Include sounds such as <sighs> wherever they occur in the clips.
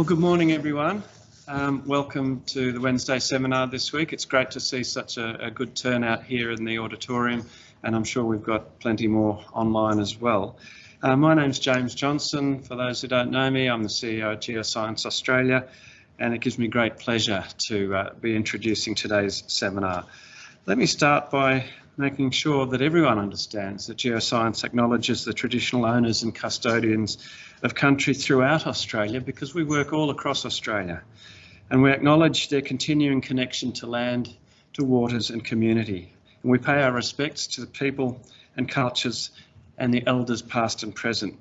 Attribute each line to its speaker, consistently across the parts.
Speaker 1: Well, good morning, everyone. Um, welcome to the Wednesday seminar this week. It's great to see such a, a, good turnout here in the auditorium, and I'm sure we've got plenty more online as well. Uh, my name's James Johnson. For those who don't know me, I'm the CEO of Geoscience Australia, and it gives me great pleasure to uh, be introducing today's seminar. Let me start by making sure that everyone understands that geoscience acknowledges the traditional owners and custodians of country throughout Australia because we work all across Australia and we acknowledge their continuing connection to land, to waters and community. And we pay our respects to the people and cultures and the elders past and present.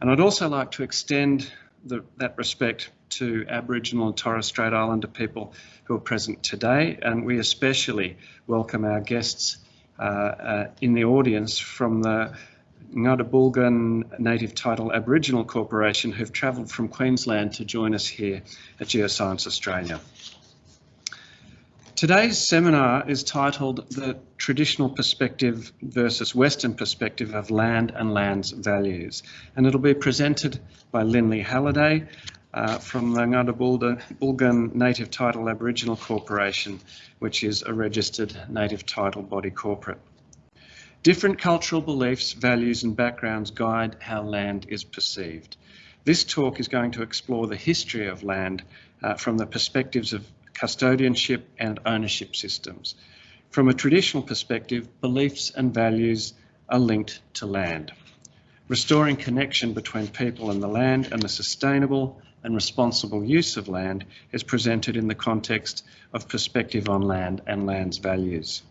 Speaker 1: And I'd also like to extend the, that respect to Aboriginal and Torres Strait Islander people who are present today, and we especially welcome our guests uh, uh, in the audience from the Ngada Native Title Aboriginal Corporation who've travelled from Queensland to join us here at Geoscience Australia. Today's seminar is titled The Traditional Perspective versus Western Perspective of Land and Land's Values and it'll be presented by Lynley Halliday uh, from the Ngada Bulgan Native Title Aboriginal Corporation which is a registered native title body corporate. Different cultural beliefs, values and backgrounds guide how land is perceived. This talk is going to explore the history of land uh, from the perspectives of custodianship and ownership systems. From a traditional perspective, beliefs and values are linked to land. Restoring connection between people and the land and the sustainable and responsible use of land is presented in the context of perspective on land and land's values.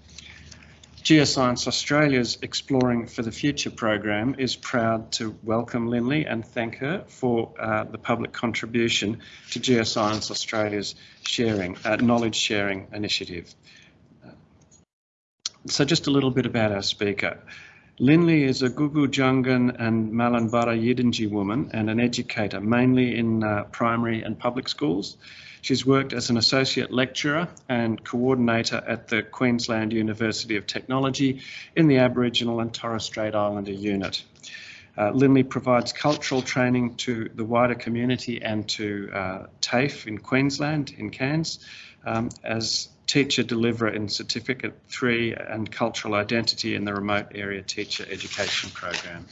Speaker 1: Geoscience Australia's Exploring for the Future program is proud to welcome Lynley and thank her for uh, the public contribution to Geoscience Australia's sharing, uh, knowledge sharing initiative. So just a little bit about our speaker. Lynley is a Gugu Jungan and Malanbarra Yidinji woman and an educator, mainly in uh, primary and public schools. She's worked as an associate lecturer and coordinator at the Queensland University of Technology in the Aboriginal and Torres Strait Islander unit. Uh, Lynley provides cultural training to the wider community and to uh, TAFE in Queensland, in Cairns, um, as teacher deliverer in Certificate 3 and Cultural Identity in the Remote Area Teacher Education Program.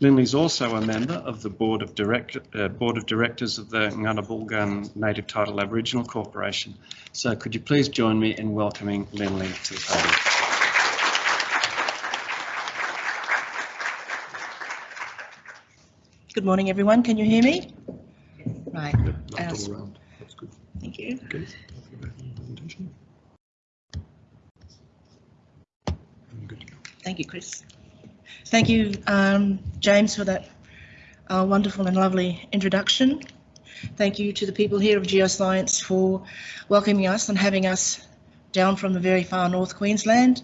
Speaker 1: Lynley is also a member of the Board of, Director, uh, Board of Directors of the Ngana Native Title Aboriginal Corporation. So could you please join me in welcoming Lynley to the podium.
Speaker 2: Good morning, everyone. Can you hear me? Right.
Speaker 3: That's good.
Speaker 2: Thank you.
Speaker 3: Okay.
Speaker 2: Thank you, Chris. Thank you, um, James, for that uh, wonderful and lovely introduction. Thank you to the people here of Geoscience for welcoming us and having us down from the very far north Queensland,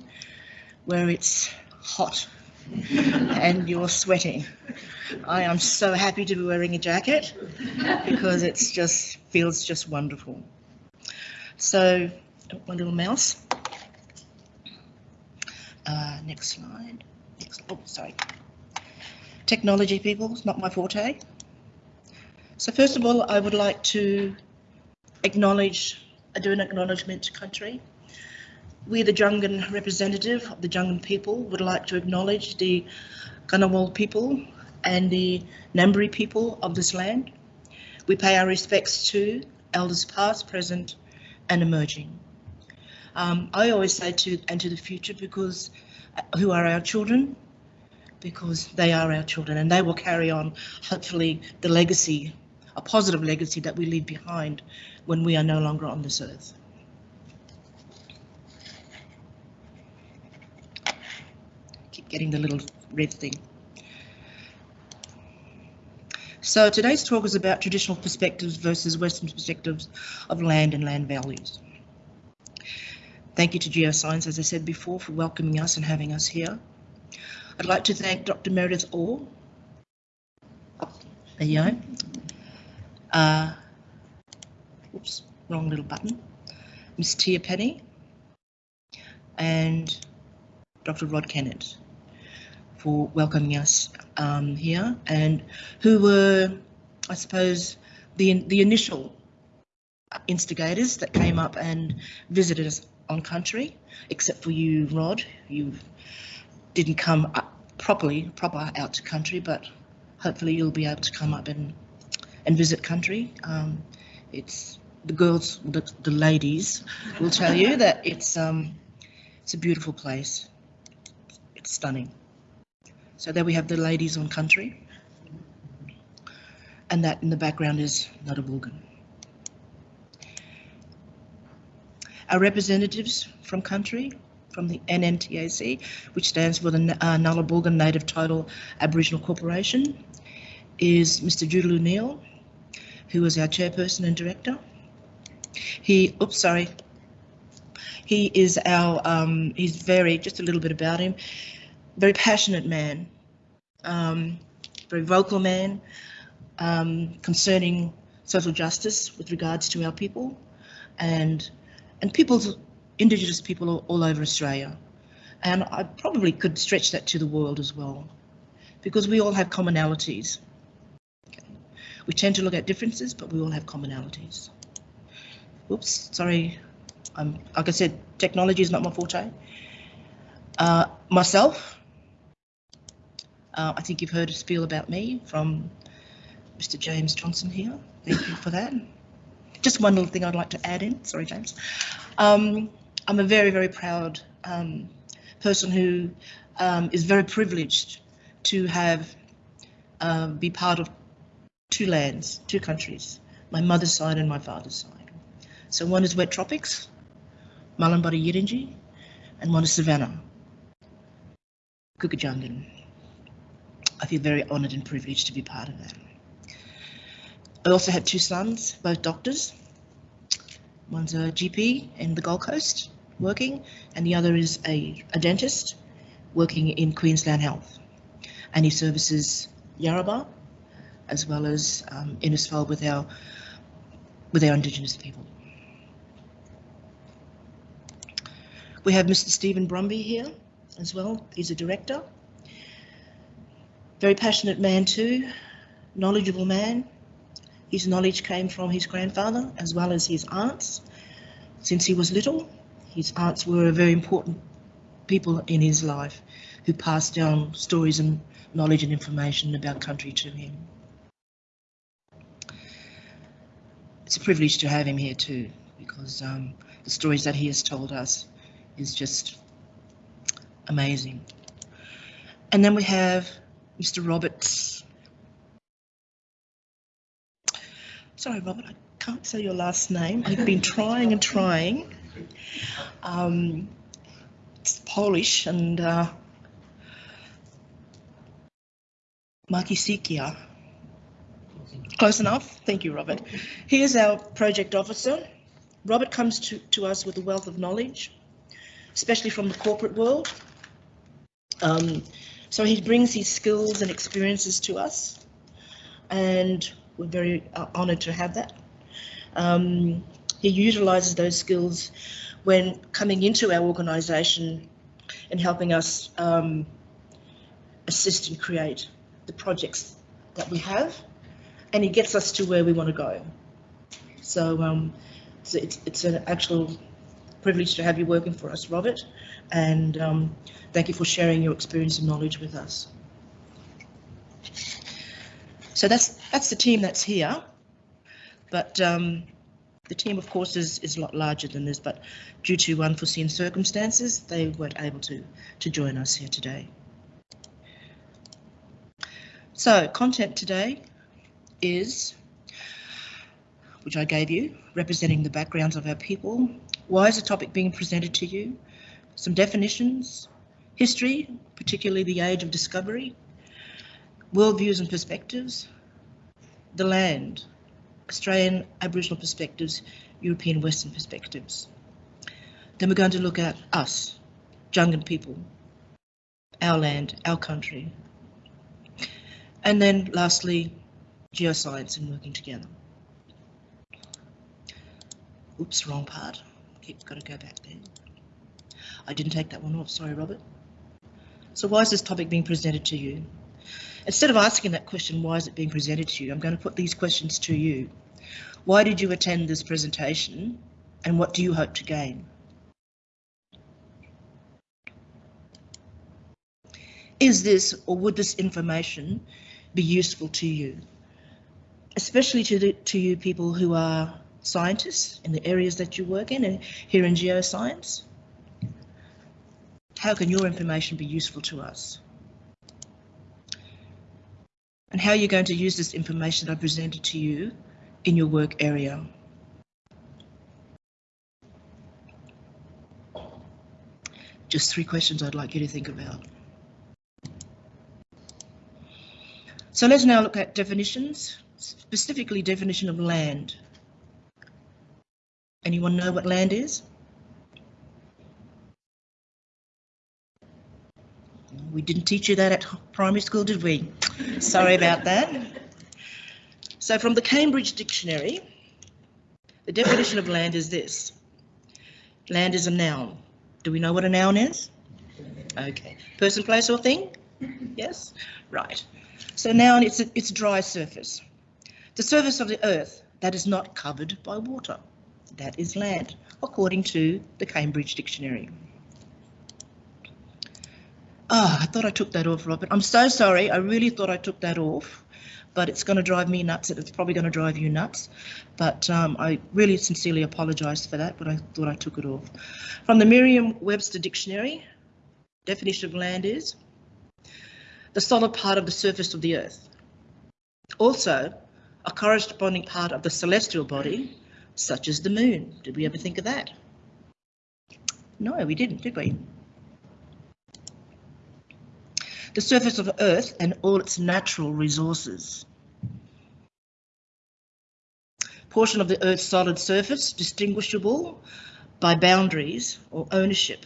Speaker 2: where it's hot <laughs> and you're sweating. I am so happy to be wearing a jacket because it just feels just wonderful. So, my little mouse. Uh, next slide oh, sorry. Technology people, it's not my forte. So first of all, I would like to acknowledge, I do an acknowledgement to country. We, the Jungan representative of the Jungan people, would like to acknowledge the Ngunnawal people and the Ngambri people of this land. We pay our respects to elders past, present and emerging. Um, I always say to and to the future because who are our children because they are our children and they will carry on, hopefully, the legacy, a positive legacy that we leave behind when we are no longer on this earth. Keep getting the little red thing. So today's talk is about traditional perspectives versus Western perspectives of land and land values. Thank you to Geoscience, as I said before, for welcoming us and having us here. I'd like to thank Dr. Meredith Orr. There you go. Uh, oops, wrong little button. Miss Tia Penny and Dr. Rod Kennett for welcoming us um, here and who were, I suppose, the, the initial instigators that came up and visited us on country, except for you, Rod. You didn't come up properly, proper out to country, but hopefully you'll be able to come up and, and visit country. Um, it's the girls, the, the ladies will tell you <laughs> that it's, um, it's a beautiful place. It's stunning. So there we have the ladies on country. And that in the background is Nuttawilgan. Our representatives from country, from the NNTAC, which stands for the uh, Nguddaboolgan Native Title Aboriginal Corporation, is Mr. Judaloo Neal, who is our chairperson and director. He, oops, sorry. He is our, um, he's very, just a little bit about him, very passionate man, um, very vocal man um, concerning social justice with regards to our people and and people's Indigenous people all, over Australia. And I probably could stretch that to the world as well, because we all have commonalities. Okay. We tend to look at differences, but we all have commonalities. Oops, sorry. I'm, like I said, technology is not my forte. Uh, myself, uh, I think you've heard a spiel about me from Mr. James Johnson here. Thank you for that. Just one little thing I'd like to add in. Sorry, James. Um, I'm a very, very proud um, person who um, is very privileged to have uh, be part of two lands, two countries, my mother's side and my father's side. So one is wet tropics, Malanbarra Yidinji, and one is Savannah, Kukujangan. I feel very honoured and privileged to be part of that. I also have two sons, both doctors. One's a GP in the Gold Coast working, and the other is a, a dentist working in Queensland Health. And he services Yarrabah as well as um, Innisfail with our with our Indigenous people. We have Mr. Stephen Brumby here as well. He's a director. Very passionate man too, knowledgeable man. His knowledge came from his grandfather as well as his aunts. Since he was little, his aunts were very important people in his life who passed down stories and knowledge and information about country to him. It's a privilege to have him here too, because um, the stories that he has told us is just amazing. And then we have Mr. Roberts. Sorry, Robert, I can't say your last name. I've been trying and trying. Um, it's Polish and uh. Close enough. Thank you, Robert. Here's our project officer. Robert comes to, to us with a wealth of knowledge, especially from the corporate world. Um, so he brings his skills and experiences to us, and we're very uh, honoured to have that. Um, he utilises those skills when coming into our organisation and helping us um, assist and create the projects that we have, and he gets us to where we want to go. So, um, it's, it's an actual privilege to have you working for us, Robert, and um, thank you for sharing your experience and knowledge with us. So that's that's the team that's here, but um, the team, of course, is, is a lot larger than this, but due to unforeseen circumstances, they weren't able to, to join us here today. So content today is, which I gave you, representing the backgrounds of our people. Why is the topic being presented to you? Some definitions, history, particularly the age of discovery, worldviews and perspectives, the land, Australian Aboriginal perspectives, European Western perspectives. Then we're going to look at us, Jungan people, our land, our country. And then lastly, geoscience and working together. Oops, wrong part. Keep got to go back there. I didn't take that one off, sorry, Robert. So why is this topic being presented to you? Instead of asking that question, why is it being presented to you, I'm going to put these questions to you. Why did you attend this presentation and what do you hope to gain? Is this or would this information be useful to you? Especially to, the, to you people who are scientists in the areas that you work in and here in geoscience? How can your information be useful to us? And how you're going to use this information that I presented to you in your work area? Just three questions I'd like you to think about. So let's now look at definitions, specifically definition of land. Anyone know what land is? We didn't teach you that at primary school, did we? Sorry about that. So from the Cambridge Dictionary, the definition of land is this. Land is a noun. Do we know what a noun is? Okay. Person, place or thing? Yes? Right. So noun, it's a, it's a dry surface. The surface of the earth that is not covered by water. That is land, according to the Cambridge Dictionary. Oh, I thought I took that off, Robert. I'm so sorry. I really thought I took that off, but it's going to drive me nuts. It's probably going to drive you nuts. But um, I really sincerely apologise for that, but I thought I took it off. From the Merriam-Webster Dictionary, definition of land is the solid part of the surface of the earth. Also, a corresponding part of the celestial body, such as the moon. Did we ever think of that? No, we didn't, did we? The surface of Earth and all its natural resources. Portion of the Earth's solid surface distinguishable by boundaries or ownership.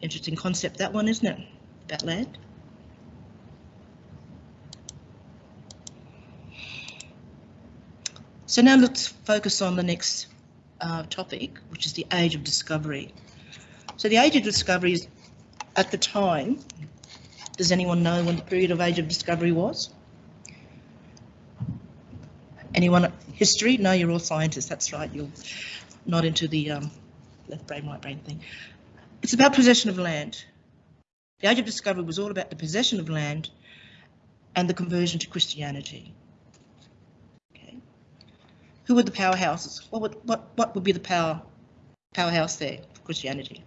Speaker 2: Interesting concept, that one, isn't it? About land. So now let's focus on the next uh, topic, which is the age of discovery. So the age of discovery is at the time does anyone know when the period of age of discovery was? Anyone history? No, you're all scientists. That's right. You're not into the um, left brain, right brain thing. It's about possession of land. The age of discovery was all about the possession of land and the conversion to Christianity. Okay. Who were the powerhouses? What would what what would be the power powerhouse there for Christianity?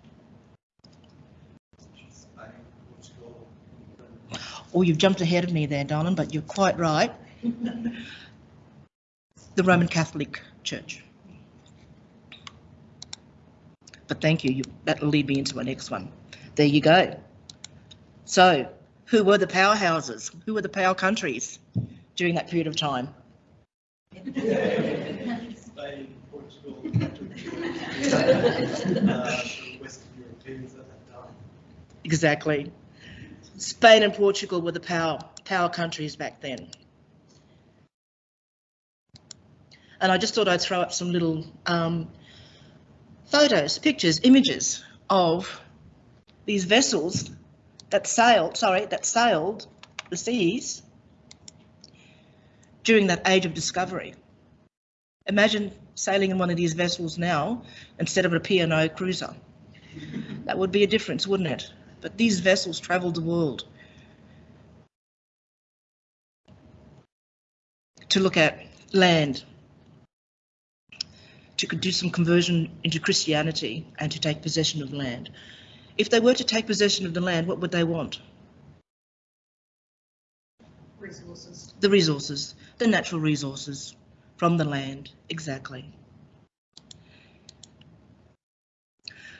Speaker 2: Or you've jumped ahead of me there, darling, but you're quite right. the Roman Catholic Church. But thank you, you that'll lead me into my next one. There you go. So, who were the powerhouses? Who were the power countries during that period of time?
Speaker 4: Spain, Portugal, <laughs> uh, Western Europeans at that time.
Speaker 2: Exactly. Spain and Portugal were the power, power countries back then. And I just thought I'd throw up some little um, photos, pictures, images of these vessels that sailed, sorry, that sailed the seas during that age of discovery. Imagine sailing in one of these vessels now instead of a P&O cruiser. That would be a difference, wouldn't it? But these vessels traveled the world to look at land, to do some conversion into Christianity and to take possession of land. If they were to take possession of the land, what would they want?
Speaker 5: Resources.
Speaker 2: The resources, the natural resources from the land, exactly.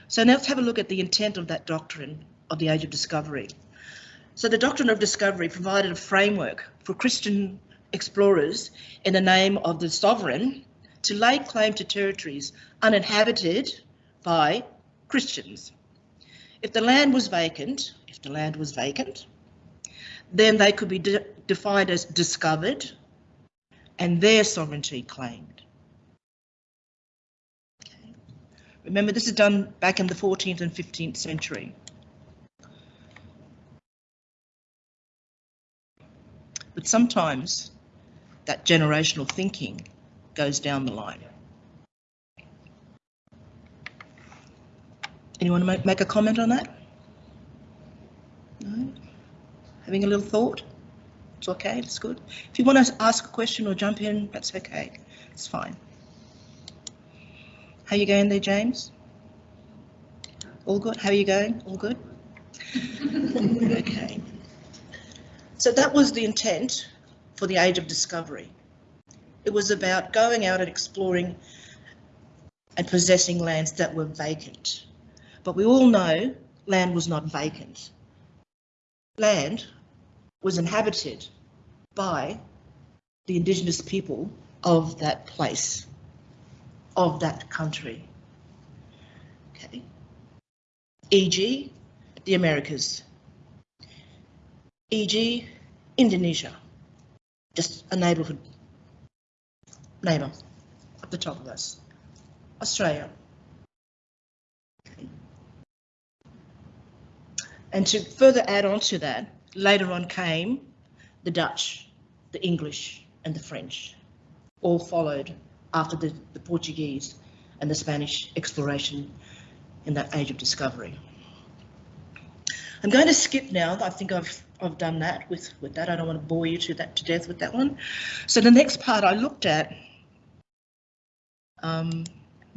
Speaker 2: So now let's have a look at the intent of that doctrine of the age of discovery. So the doctrine of discovery provided a framework for Christian explorers in the name of the sovereign to lay claim to territories uninhabited by Christians. If the land was vacant, if the land was vacant, then they could be de defined as discovered and their sovereignty claimed. Okay. Remember, this is done back in the 14th and 15th century. But sometimes that generational thinking goes down the line. Anyone make, make a comment on that? No? Having a little thought? It's okay, it's good. If you want to ask a question or jump in, that's okay. It's fine. How you going there, James? All good? How are you going? All good? <laughs> Okay. So that was the intent for the Age of Discovery. It was about going out and exploring and possessing lands that were vacant. But we all know land was not vacant. Land was inhabited by the indigenous people of that place, of that country. Okay. E.g., the Americas. E.g., Indonesia. Just a neighbourhood neighbour at the top of us. Australia. And to further add on to that, later on came the Dutch, the English and the French, all followed after the, the Portuguese and the Spanish exploration in that age of discovery. I'm going to skip now. I think I've I've done that with, with that. I don't want to bore you to that to death with that one. So the next part I looked at, um,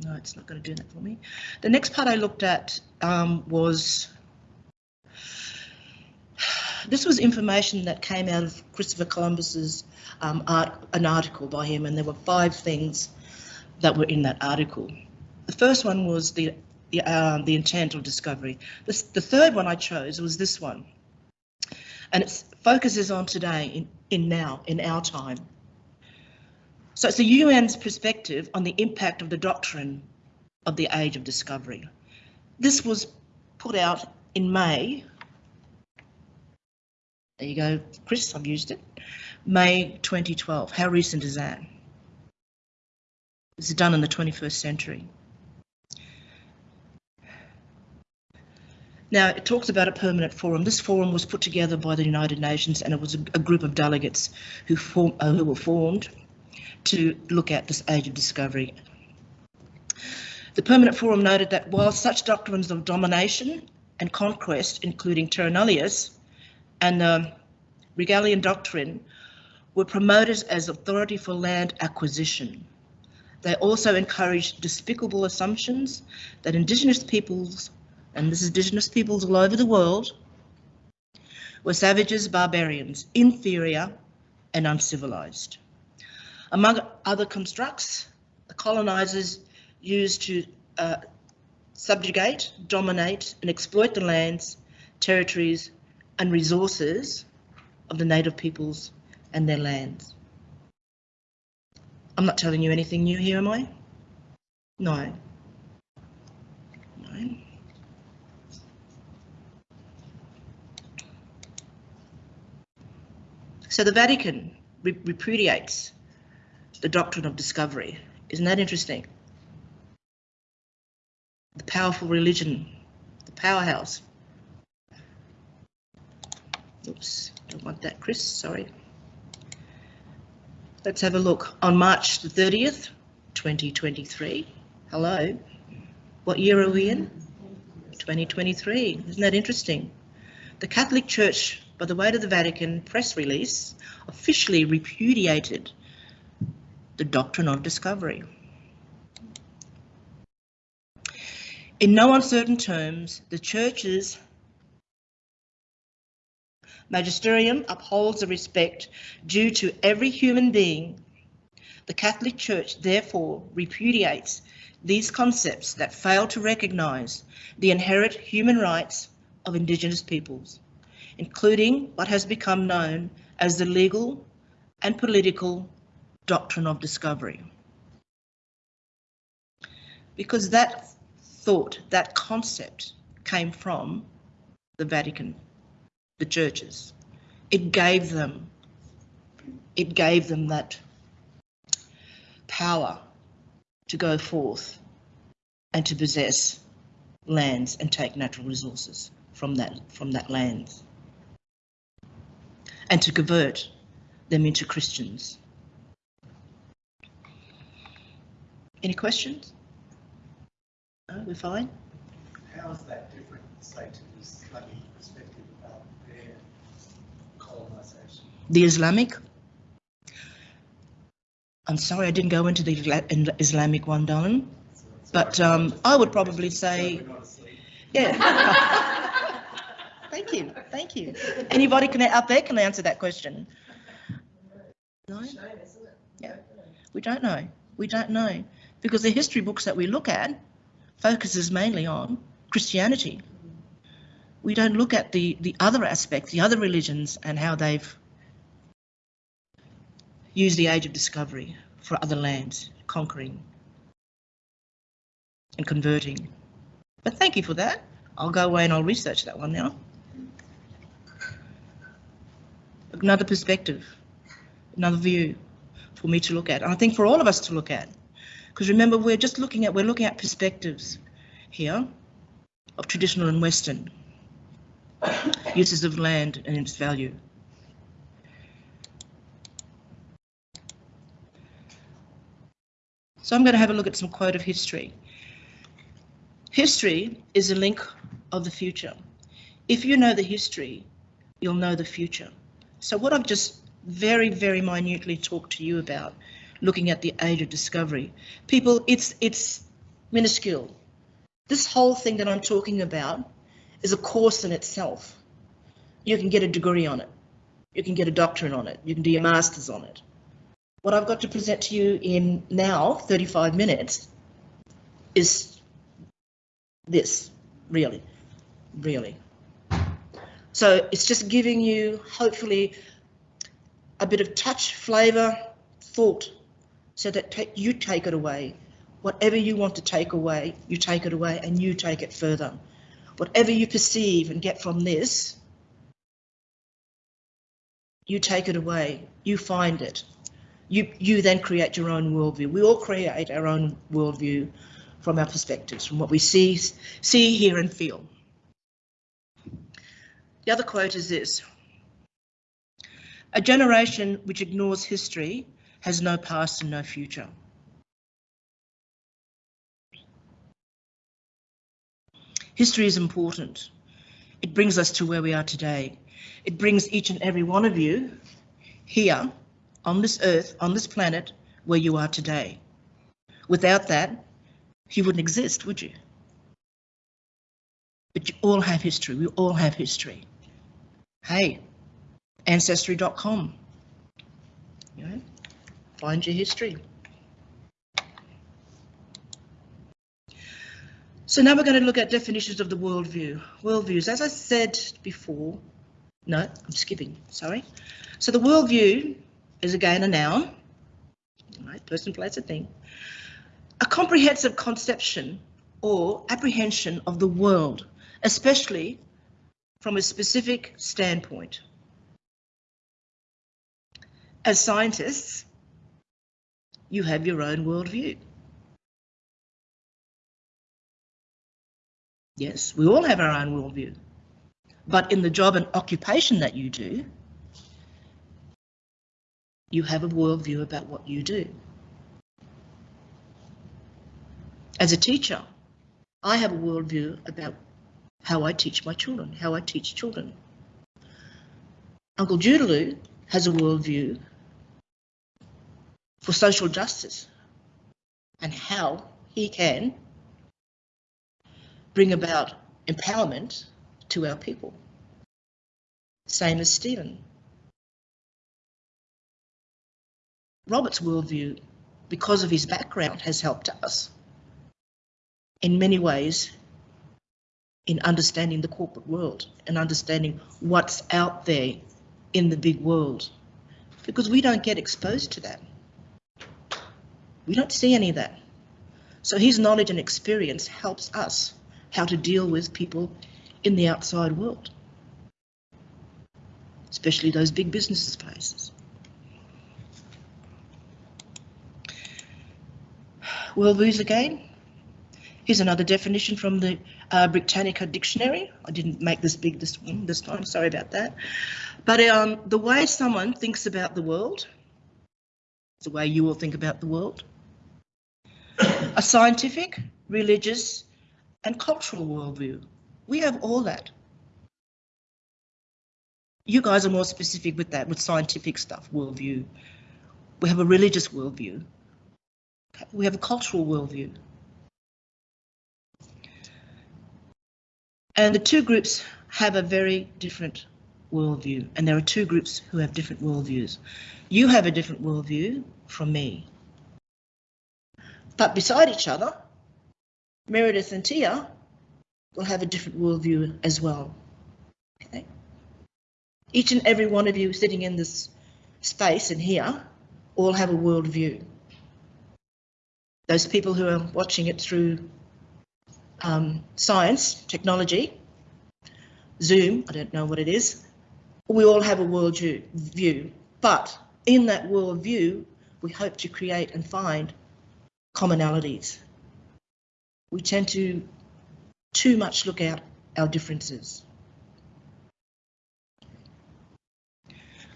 Speaker 2: no, it's not going to do that for me. The next part I looked at um, was this was information that came out of Christopher Columbus's um, art, an article by him, and there were five things that were in that article. The first one was the the, uh, the intent of discovery. The third one I chose was this one, and it focuses on today, in, in now, in our time. So it's the UN's perspective on the impact of the doctrine of the age of discovery. This was put out in May. There you go, Chris, I've used it. May 2012. How recent is that? This is done in the 21st century. Now, it talks about a permanent forum. This forum was put together by the United Nations and it was a, a group of delegates who, form, uh, who were formed to look at this age of discovery. The permanent forum noted that while such doctrines of domination and conquest, including terra nullius and the Regalian doctrine, were promoted as authority for land acquisition. They also encouraged despicable assumptions that Indigenous peoples and this is indigenous peoples all over the world, were savages, barbarians, inferior and uncivilized. Among other constructs, the colonizers used to uh, subjugate, dominate and exploit the lands, territories and resources of the native peoples and their lands. I'm not telling you anything new here, am I? No. So the Vatican re repudiates the doctrine of discovery. Isn't that interesting? The powerful religion, the powerhouse. Oops, don't want that, Chris, sorry. Let's have a look. On March the 30th, 2023. Hello. What year are we in? 2023. Isn't that interesting? The Catholic Church by the way to the Vatican press release officially repudiated the doctrine of discovery. In no uncertain terms, the Church's magisterium upholds the respect due to every human being. The Catholic Church therefore repudiates these concepts that fail to recognise the inherent human rights of Indigenous peoples including what has become known as the legal and political doctrine of discovery. Because that thought, that concept came from the Vatican, the churches. It gave them, it gave them that power to go forth and to possess lands and take natural resources from that from that land and to convert them into Christians. Any questions? No, we're fine?
Speaker 4: How is that different, say, to the Islamic perspective about their colonisation?
Speaker 2: The Islamic? I'm sorry, I didn't go into the Islamic one, darling. But um, I would probably say,
Speaker 4: We're not asleep.
Speaker 2: yeah. <laughs> Thank you, thank you. Anybody can, out there can answer that question? No? Yeah, we don't know. We don't know. Because the history books that we look at focuses mainly on Christianity. We don't look at the, the other aspects, the other religions and how they've used the age of discovery for other lands, conquering and converting. But thank you for that. I'll go away and I'll research that one now. Another perspective, another view for me to look at. And I think for all of us to look at. Because remember, we're just looking at, we're looking at perspectives here of traditional and Western uses of land and its value. So I'm going to have a look at some quote of history. History is a link of the future. If you know the history, you'll know the future. So what I've just very, very minutely talked to you about, looking at the age of discovery, people, it's it's minuscule. This whole thing that I'm talking about is a course in itself. You can get a degree on it. You can get a doctorate on it. You can do your master's on it. What I've got to present to you in now, 35 minutes, is this, really, really. So it's just giving you, hopefully, a bit of touch, flavour, thought, so that you take it away. Whatever you want to take away, you take it away and you take it further. Whatever you perceive and get from this, you take it away, you find it. You, you then create your own worldview. We all create our own worldview from our perspectives, from what we see, see, hear, and feel. The other quote is this A generation which ignores history has no past and no future. History is important. It brings us to where we are today. It brings each and every one of you here on this earth, on this planet, where you are today. Without that, you wouldn't exist, would you? But you all have history. We all have history. Hey, ancestry.com. You know, find your history. So now we're going to look at definitions of the worldview. Worldviews, as I said before, no, I'm skipping, sorry. So the worldview is again a noun, right, person, place, a thing. A comprehensive conception or apprehension of the world, especially from a specific standpoint. As scientists, you have your own worldview. Yes, we all have our own worldview. But in the job and occupation that you do, you have a worldview about what you do. As a teacher, I have a worldview about how I teach my children, how I teach children. Uncle Judaloo has a worldview for social justice and how he can bring about empowerment to our people. Same as Stephen. Robert's worldview, because of his background, has helped us in many ways in understanding the corporate world and understanding what's out there in the big world. Because we don't get exposed to that. We don't see any of that. So his knowledge and experience helps us how to deal with people in the outside world, especially those big business places. Worldviews again. Here's another definition from the uh, Britannica Dictionary. I didn't make this big this one this time. Sorry about that. But um, the way someone thinks about the world, the way you all think about the world, a scientific, religious, and cultural worldview. We have all that. You guys are more specific with that, with scientific stuff, worldview. We have a religious worldview. We have a cultural worldview. And the two groups have a very different worldview, and there are two groups who have different worldviews. You have a different worldview from me. But beside each other, Meredith and Tia will have a different worldview as well. Okay? Each and every one of you sitting in this space and here all have a worldview. Those people who are watching it through um, science, technology, Zoom, I don't know what it is, we all have a world view, but in that world view, we hope to create and find commonalities. We tend to too much look at our differences.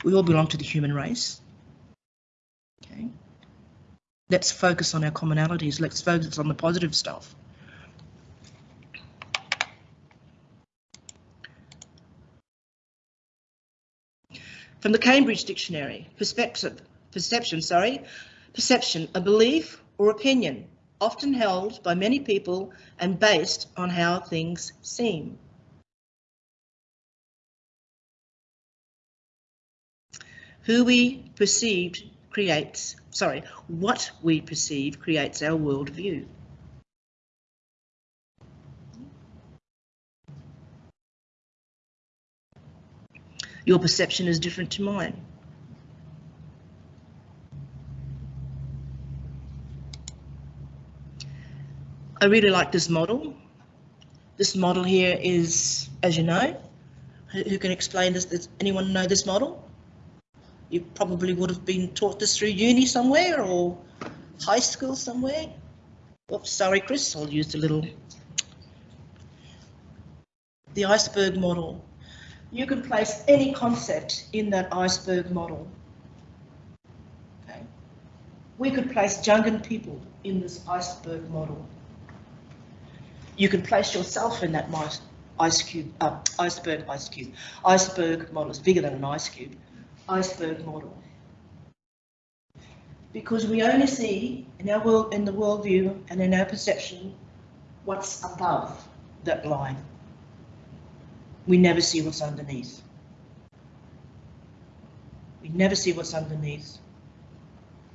Speaker 2: We all belong to the human race. Okay. Let's focus on our commonalities. Let's focus on the positive stuff. From the Cambridge Dictionary, perspective, perception, sorry, perception, a belief or opinion, often held by many people and based on how things seem. Who we perceived creates, sorry, what we perceive creates our worldview. Your perception is different to mine. I really like this model. This model here is, as you know, who can explain this? Does anyone know this model? You probably would have been taught this through uni somewhere or high school somewhere. Oops, sorry, Chris, I'll use the little. The iceberg model you can place any concept in that iceberg model. Okay. We could place Jungan people in this iceberg model. You can place yourself in that ice cube, uh, iceberg, ice cube, iceberg model. It's bigger than an ice cube. Iceberg model. Because we only see in our world, in the worldview and in our perception, what's above that line we never see what's underneath. We never see what's underneath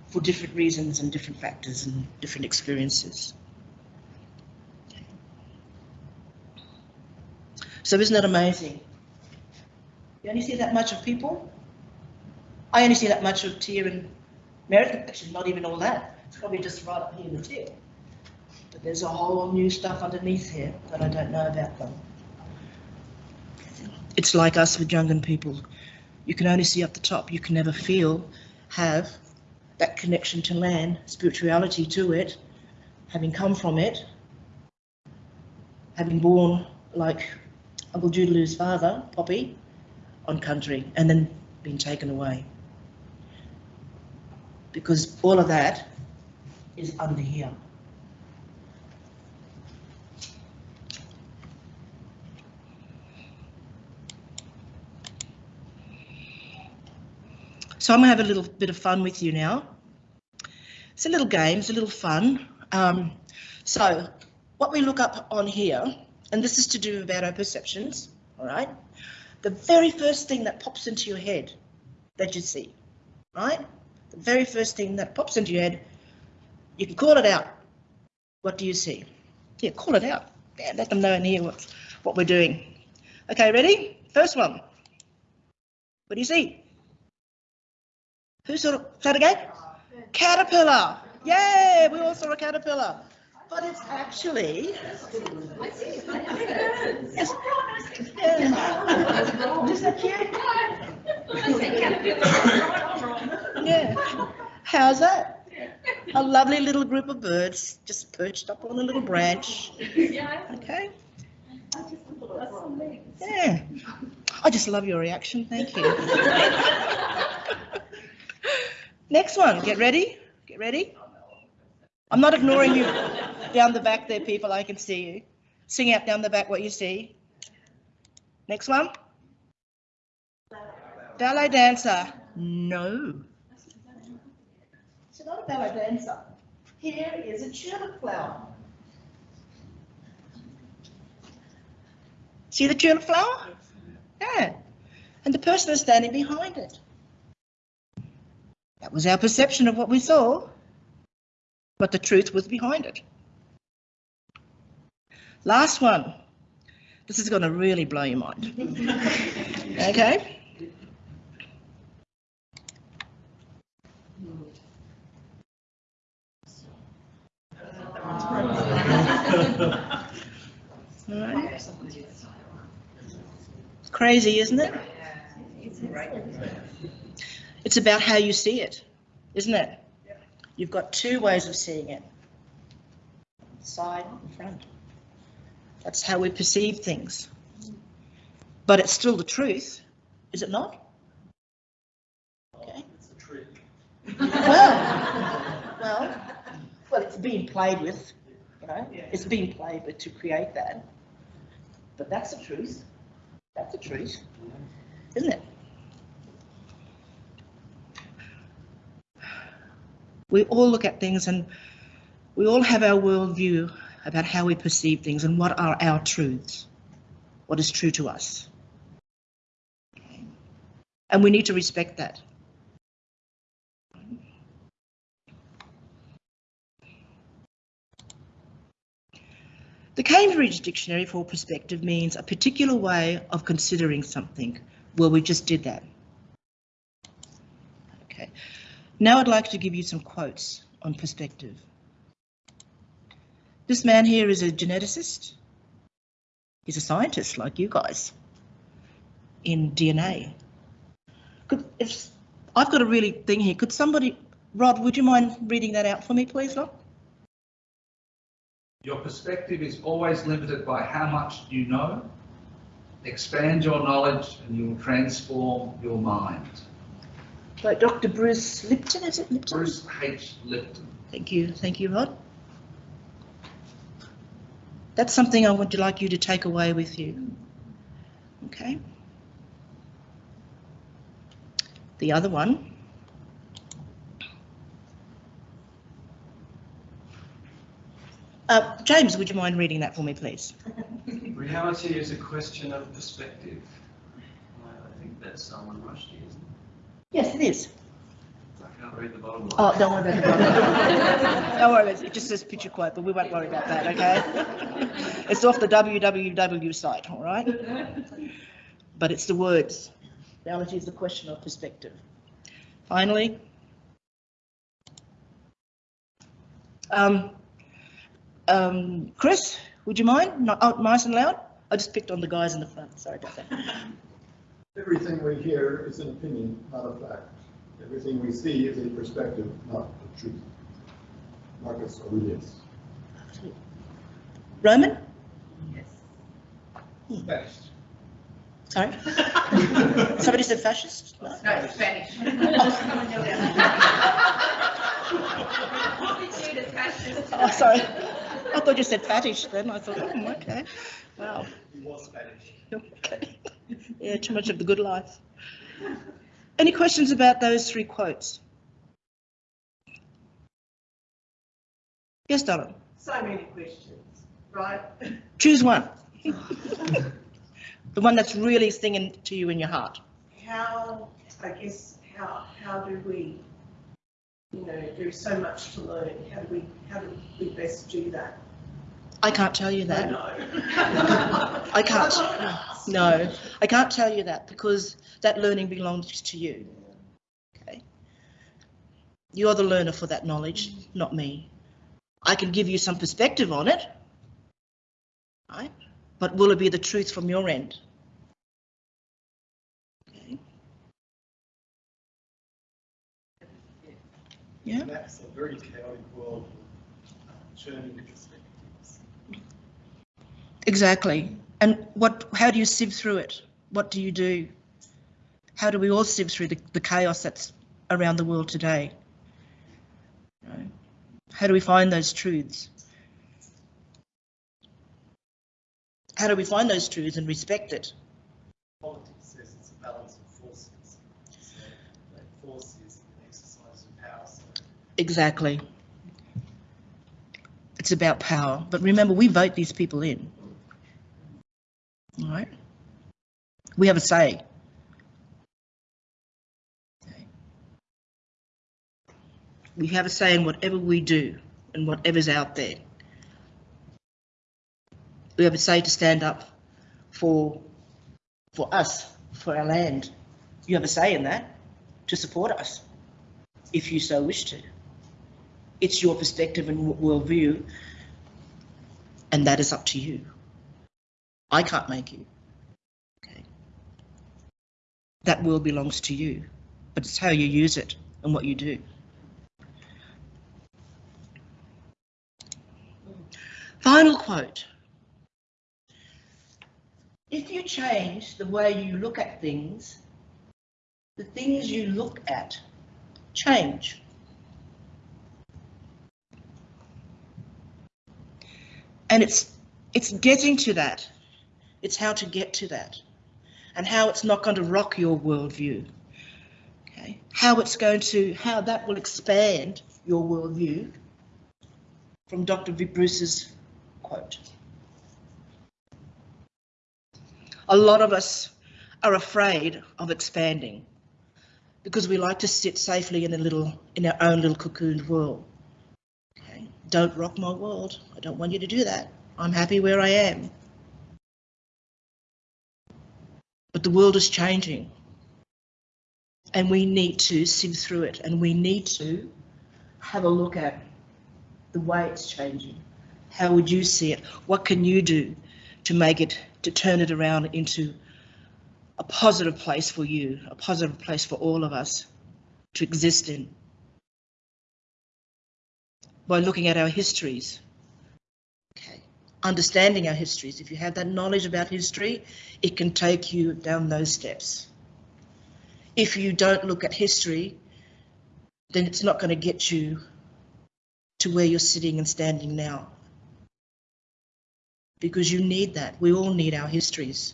Speaker 2: for different reasons and different factors and different experiences. So isn't that amazing? You only see that much of people? I only see that much of Tia and Meredith, actually not even all that. It's probably just right up here in the tip. But there's a whole new stuff underneath here that I don't know about them. It's like us with Jungan people. You can only see up the top. You can never feel, have that connection to land, spirituality to it, having come from it, having born like Uncle Doodaloo's father, Poppy, on country, and then being taken away. Because all of that is under here. So I'm going to have a little bit of fun with you now. It's a little game, it's a little fun. Um, so what we look up on here, and this is to do about our perceptions, all right? The very first thing that pops into your head that you see, right? The very first thing that pops into your head, you can call it out. What do you see? Yeah, call it out. Yeah, let them know in here what, what we're doing. Okay, ready? First one. What do you see? Who saw it again? Caterpillar. Yay, we all saw a caterpillar. But it's actually. Yes. Yeah. That? Yeah. How's that? A lovely little group of birds just perched up on a little branch. Okay. Yeah. I just love your reaction. Thank you. <laughs> Next one, get ready, get ready. I'm not ignoring you. Down the back there, people, I can see you. Sing out down the back what you see. Next one. Ballet dancer. No. She's not a ballet dancer. Here is a tulip flower. See the tulip flower? Yeah. And the person is standing behind it. That was our perception of what we saw, but the truth was behind it. Last one. This is going to really blow your mind. <laughs> okay? <laughs> Right. Crazy, isn't it? It's about how you see it, isn't it? You've got two ways of seeing it. Side and front. That's how we perceive things. But it's still the truth, is it not? Okay.
Speaker 4: It's the trick.
Speaker 2: Well, <laughs> well, well, it's being played with, you know, it's being played with to create that. But that's the truth. That's the truth, isn't it? We all look at things and we all have our worldview about how we perceive things and what are our truths, what is true to us. And we need to respect that. The Cambridge Dictionary for perspective means a particular way of considering something. Well, we just did that. Okay. Now I'd like to give you some quotes on perspective. This man here is a geneticist. He's a scientist like you guys in DNA. Could, if I've got a really thing here, could somebody, Rod, would you mind reading that out for me, please, Rod?
Speaker 6: Your perspective is always limited by how much you know. Expand your knowledge and you will transform your mind.
Speaker 2: By Dr. Bruce Lipton, is it Lipton?
Speaker 6: Bruce H. Lipton.
Speaker 2: Thank you, thank you, Rod. That's something I would like you to take away with you. Okay. The other one. Uh, James, would you mind reading that for me, please?
Speaker 7: Reality is a question of perspective. I I think that's Salman Rushdie, isn't it?
Speaker 2: Yes, it is.
Speaker 7: I can't read the bottom line.
Speaker 2: Oh, don't worry about the it. <laughs> Don't worry about it. It just says picture quote, but we won't worry about that, okay? It's off the www site, all right? But it's the words. Theology is the question of perspective. Finally. Um, um, Chris, would you mind? Not, oh, nice and loud? I just picked on the guys in the front. Sorry about that.
Speaker 3: Everything we hear is an opinion, not a fact. Everything we see is a perspective, not the truth. Marcus Aurelius.
Speaker 2: Roman? Yes. Hmm.
Speaker 6: Fascist.
Speaker 2: Sorry? <laughs> Somebody said fascist? No?
Speaker 5: No, Spanish. <laughs> <laughs>
Speaker 2: Oh, sorry. I thought you said fattish then. I thought, oh, okay. Wow.
Speaker 4: He was Spanish.
Speaker 2: Okay. Yeah, too much of the good life. Any questions about those three quotes? Yes, Donna.
Speaker 8: So many questions, right?
Speaker 2: Choose one. <laughs> The one that's really singing to you in your heart.
Speaker 8: How, I guess, how, how do we, you know, there's so much to learn. How do we, how do we best do that?
Speaker 2: I can't tell you that.
Speaker 8: know.
Speaker 2: I can't. No, I can't tell you that because that learning belongs to you. Okay. You're the learner for that knowledge, not me. I can give you some perspective on it. Right? But will it be the truth from your end? Okay. Yeah.
Speaker 4: That's a very chaotic world, uh, churning perspectives.
Speaker 2: Exactly. And what? How do you sieve through it? What do you do? How do we all sieve through the, the chaos that's around the world today? You know, How do we find those truths? How do we find those truths and respect it?
Speaker 4: Politics says it's a balance of forces. So that force is an exercise of power. So
Speaker 2: Exactly. It's about power. But remember, we vote these people in. All right? We have a say. We have a say in whatever we do and whatever's out there. We have a say to stand up for, for us, for our land. You have a say in that, to support us, if you so wish to. It's your perspective and worldview, and that is up to you. I can't make you. Okay. That will belongs to you, but it's how you use it and what you do. Final quote. If you change the way you look at things, the things you look at change. And it's it's getting to that. It's how to get to that. And how it's not going to rock your worldview. Okay. How it's going to how that will expand your worldview from Dr. Vic Bruce's quote. A lot of us are afraid of expanding because we like to sit safely in a little in our own little cocooned world. Okay. Don't rock my world. I don't want you to do that. I'm happy where I am. But the world is changing. And we need to sift through it and we need to have a look at the way it's changing. How would you see it? What can you do to make it, to turn it around into a positive place for you, a positive place for all of us to exist in? By looking at our histories. Understanding our histories. If you have that knowledge about history, it can take you down those steps. If you don't look at history, then it's not going to get you to where you're sitting and standing now. Because you need that. We all need our histories.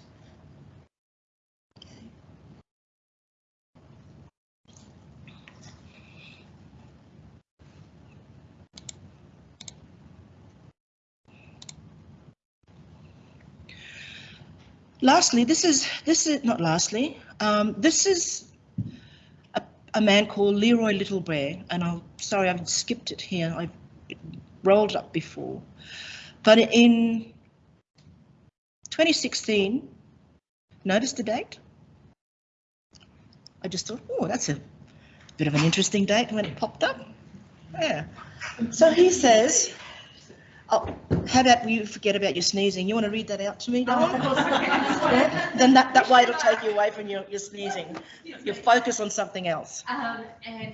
Speaker 2: Lastly, this is this is not lastly. Um, this is a, a man called Leroy Little Bear, and I'm sorry I've skipped it here. I rolled up before, but in 2016, notice the date. I just thought, oh, that's a bit of an interesting date when it popped up. Yeah. So he says, oh, how about you forget about your sneezing? You want to read that out to me? Yeah? <laughs> Then that, that way it'll take you away from your, your sneezing. You focus on something else.
Speaker 9: Um, and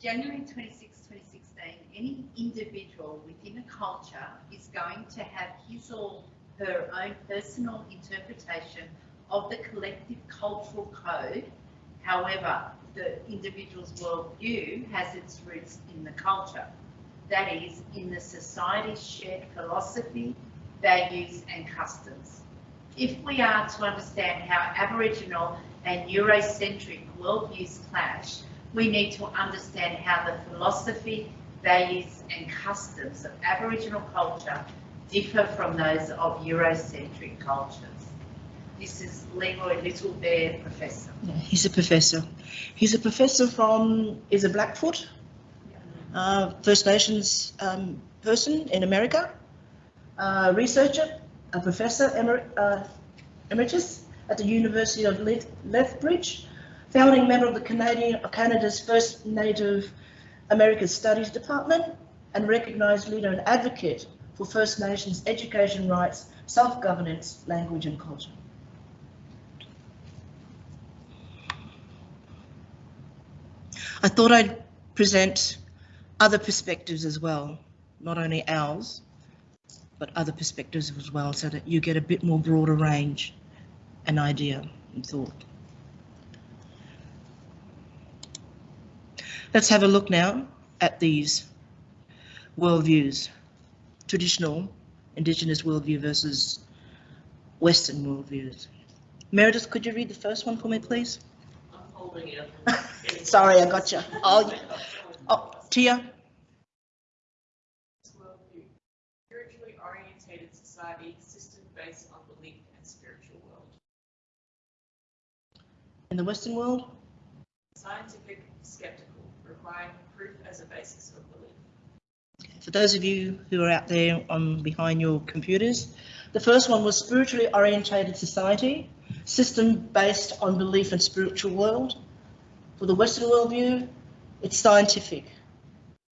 Speaker 9: January 26, 2016, any individual within a culture is going to have his or her own personal interpretation of the collective cultural code. However, the individual's worldview has its roots in the culture. That is, in the society's shared philosophy, values and customs. If we are to understand how Aboriginal and Eurocentric worldviews clash, we need to understand how the philosophy, values and customs of Aboriginal culture differ from those of Eurocentric cultures. This is Leroy Little Bear, Professor.
Speaker 2: Yeah, he's a professor. He's a professor from, is it Blackfoot? Uh, First Nations um, person in America, uh, researcher, a professor emer uh, emeritus at the University of Leth Lethbridge, founding member of the Canadian, Canada's first Native American Studies Department, and recognised leader and advocate for First Nations education rights, self-governance, language and culture. I thought I'd present other perspectives as well, not only ours, but other perspectives as well, so that you get a bit more broader range and idea and thought. Let's have a look now at these worldviews, traditional Indigenous worldview versus Western worldviews. Meredith, could you read the first one for me, please?
Speaker 5: I'm holding it. <laughs>
Speaker 2: Sorry, I got you. <laughs> Oh, oh, Tia?
Speaker 5: Worldview. Spiritually orientated society, system based on belief and spiritual world.
Speaker 2: In the Western world?
Speaker 5: Scientific, skeptical, requiring proof as a basis of belief.
Speaker 2: For those of you who are out there on behind your computers, the first one was spiritually orientated society, system based on belief and spiritual world. For the Western worldview, it's scientific,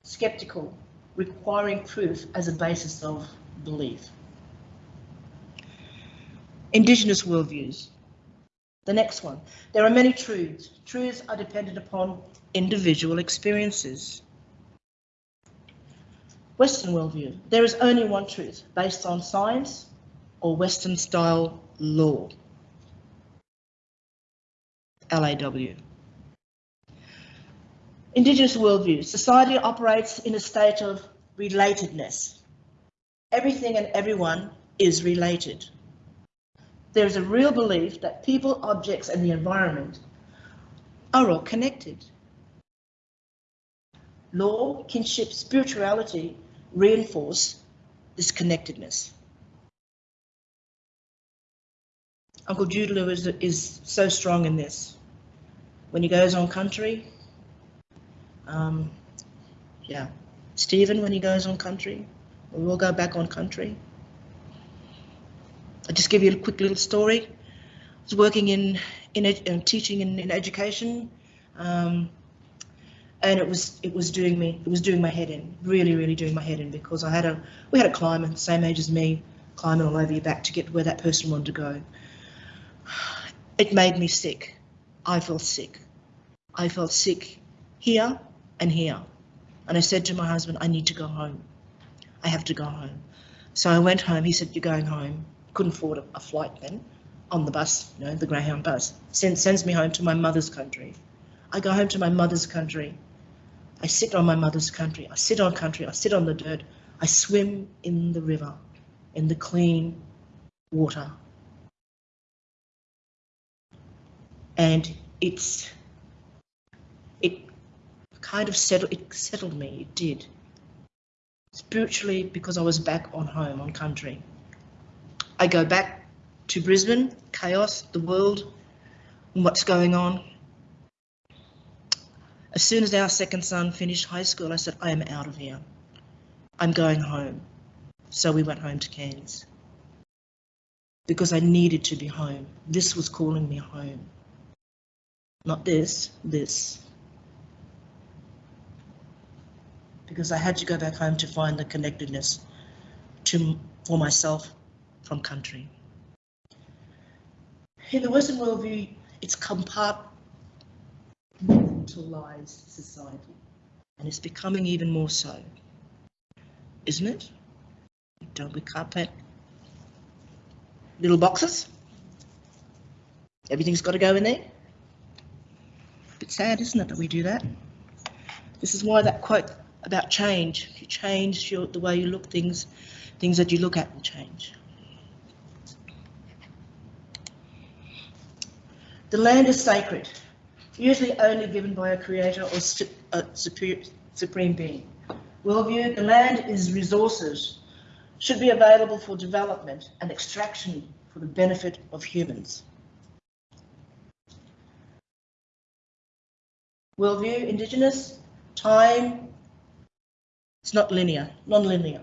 Speaker 2: skeptical, requiring proof as a basis of belief. Indigenous worldviews. The next one. There are many truths. Truths are dependent upon individual experiences. Western worldview. There is only one truth based on science or Western style law. LAW. Indigenous worldview. Society operates in a state of relatedness. Everything and everyone is related. There is a real belief that people, objects, and the environment are all connected. Law, kinship, spirituality reinforce this connectedness. Uncle Jude is, is so strong in this. When he goes on country, um, yeah, Stephen, when he goes on country, we will go back on country. I'll just give you a quick little story. I was working in, in, in teaching in, in education, um, and it was it was doing me it was doing my head in, really really doing my head in because I had a we had a climber same age as me, climbing all over your back to get where that person wanted to go. It made me sick. I felt sick. I felt sick here and here. And I said to my husband, I need to go home. I have to go home. So I went home. He said, You're going home. Couldn't afford a, a flight then on the bus, you know, the Greyhound bus. Send, sends me home to my mother's country. I go home to my mother's country. I sit on my mother's country. I sit on country. I sit on the dirt. I swim in the river, in the clean water. And it's, it kind of settled, it settled me, it did. Spiritually, because I was back on home, on country. I go back to Brisbane, chaos, the world, what's going on. As soon as our second son finished high school, I said, I am out of here. I'm going home. So we went home to Cairns. Because I needed to be home. This was calling me home. Not this, this. Because I had to go back home to find the connectedness to, for myself from country. In the Western worldview, it's compartmentalized society, and it's becoming even more so, isn't it? Don't we carpet little boxes? Everything's got to go in there. A Bit sad, isn't it, that we do that? This is why that quote about change. If you change your, the way you look things, things that you look at will change. The land is sacred, usually only given by a creator or a supreme being. Worldview, the land is resources, should be available for development and extraction for the benefit of humans. Worldview, Indigenous, time, it's not linear, non-linear,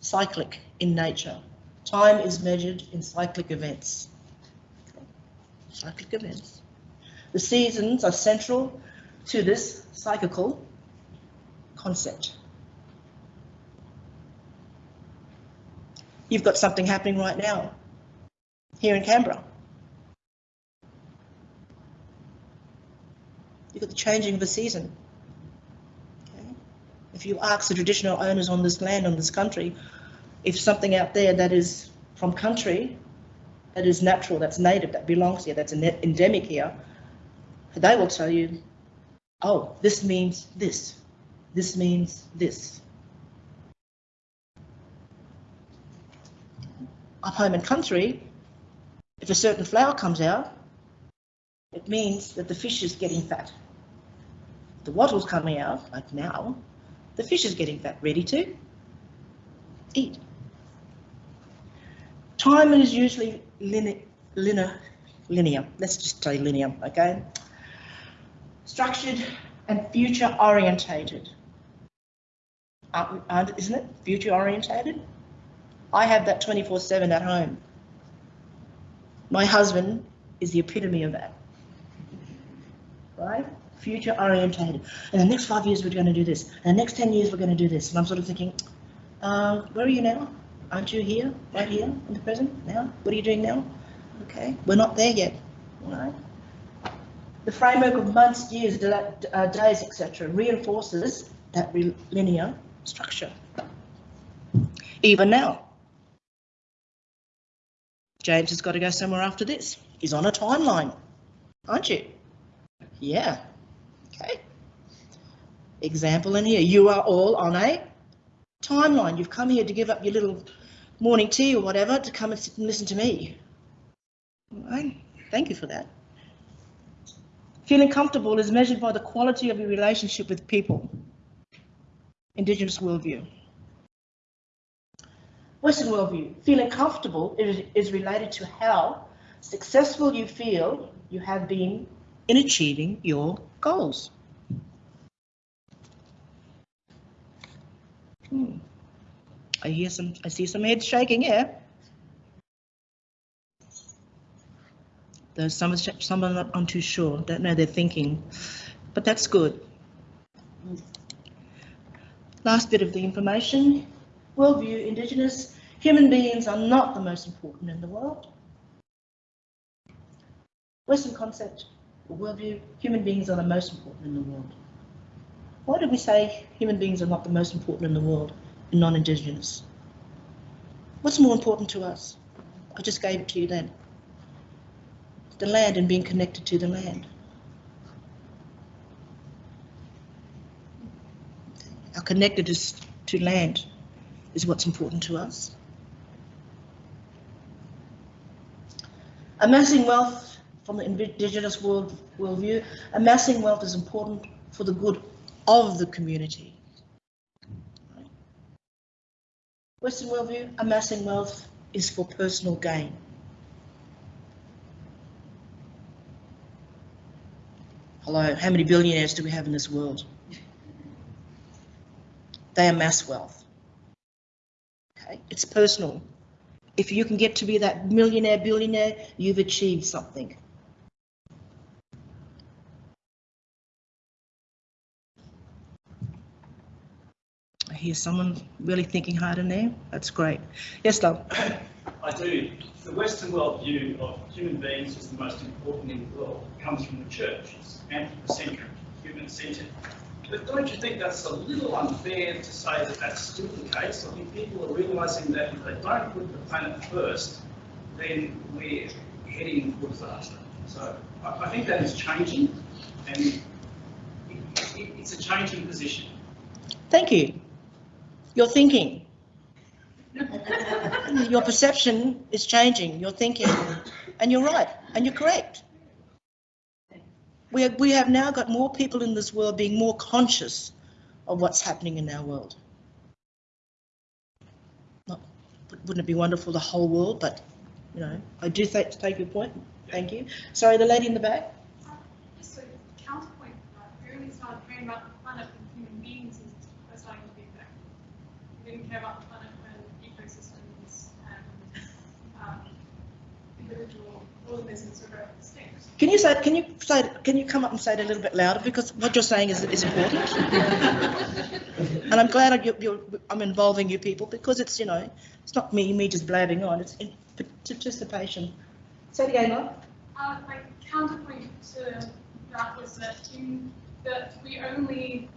Speaker 2: cyclic in nature. Time is measured in cyclic events cyclic events. The seasons are central to this cyclical concept. You've got something happening right now here in Canberra. You've got the changing of the season if you ask the traditional owners on this land, on this country, if something out there that is from country, that is natural, that's native, that belongs here, that's endemic here, they will tell you, oh, this means this, this means this. Up home and country, if a certain flower comes out, it means that the fish is getting fat. The wattle's coming out, like now, the fish is getting fat, ready to eat. Time is usually linear, linear, linear. Let's just say linear, okay? Structured and future orientated. Aren't, uh, aren't, uh, isn't it? Future orientated? I have that 24 7 at home. My husband is the epitome of that. Right? Future orientated. In the next five years, we're going to do this. In the next 10 years, we're going to do this. And I'm sort of thinking, uh, where are you now? Aren't you here, right here, in the present, now? What are you doing now? Okay, we're not there yet. All right. The framework of months, years, uh, days, etc., reinforces that linear structure. Even now, James has got to go somewhere after this. He's on a timeline, aren't you? Yeah. Okay. Example in here. You are all on a timeline. You've come here to give up your little morning tea or whatever to come and sit and listen to me. Right. Thank you for that. Feeling comfortable is measured by the quality of your relationship with people. Indigenous worldview. Western worldview. Feeling comfortable is, is related to how successful you feel you have been in achieving your goals. Hmm. I hear some, I see some heads shaking, yeah. There's some, some are not, too sure, don't know their thinking, but that's good. Last bit of the information, worldview, Indigenous, human beings are not the most important in the world. Western concept, worldview, human beings are the most important in the world. Why do we say human beings are not the most important in the world in non-Indigenous? What's more important to us? I just gave it to you then. The land and being connected to the land. Our connectedness to land is what's important to us. Amassing wealth from the indigenous world worldview, amassing wealth is important for the good of the community. Western worldview, amassing wealth is for personal gain. Hello, how many billionaires do we have in this world? They amass wealth. Okay, it's personal. If you can get to be that millionaire, billionaire, you've achieved something. Hear someone really thinking hard in there. That's great. Yes, love. <coughs>
Speaker 10: I do. The Western world view of human beings as the most important in the world comes from the church. It's anthropocentric, human-centered. But don't you think that's a little unfair to say that that's still the case? I think people are realising that if they don't put the planet first, then we're heading for disaster. So I, I think that is changing, and it, it, it's a changing position.
Speaker 2: Thank you. Your thinking. Your perception is changing, your thinking, and you're right, and you're correct. We we have now got more people in this world being more conscious of what's happening in our world. Not, wouldn't it be wonderful, the whole world, but, you know, I do take, take your point. Thank you. Sorry, the lady in the back.
Speaker 11: Um, just a counterpoint uh, only started caring about the planet when human beings were starting to be affected. We didn't care about the planet when ecosystems and um, individual organisms were very extinct.
Speaker 2: Can you say, can you say, can you come up and say it a little bit louder because what you're saying is, is important. <laughs> and I'm glad I, you're, you're, I'm involving you people because it's, you know, it's not me, me just blabbing on, it's in participation. Say it again, Mark.
Speaker 11: Uh, my counterpoint to that was that in, that we only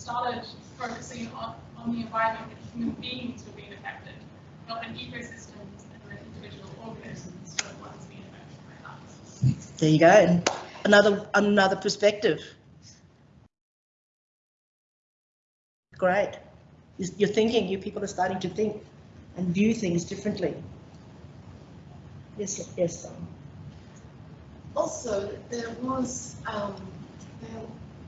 Speaker 11: started focusing on, on the environment that human beings were being affected, not an ecosystems and the individual organisms were the ones being affected by that.
Speaker 2: There you go. And another another perspective. Great. You're thinking, you people are starting to think and view things differently. Yes, yes, um,
Speaker 12: Also, there was, um, there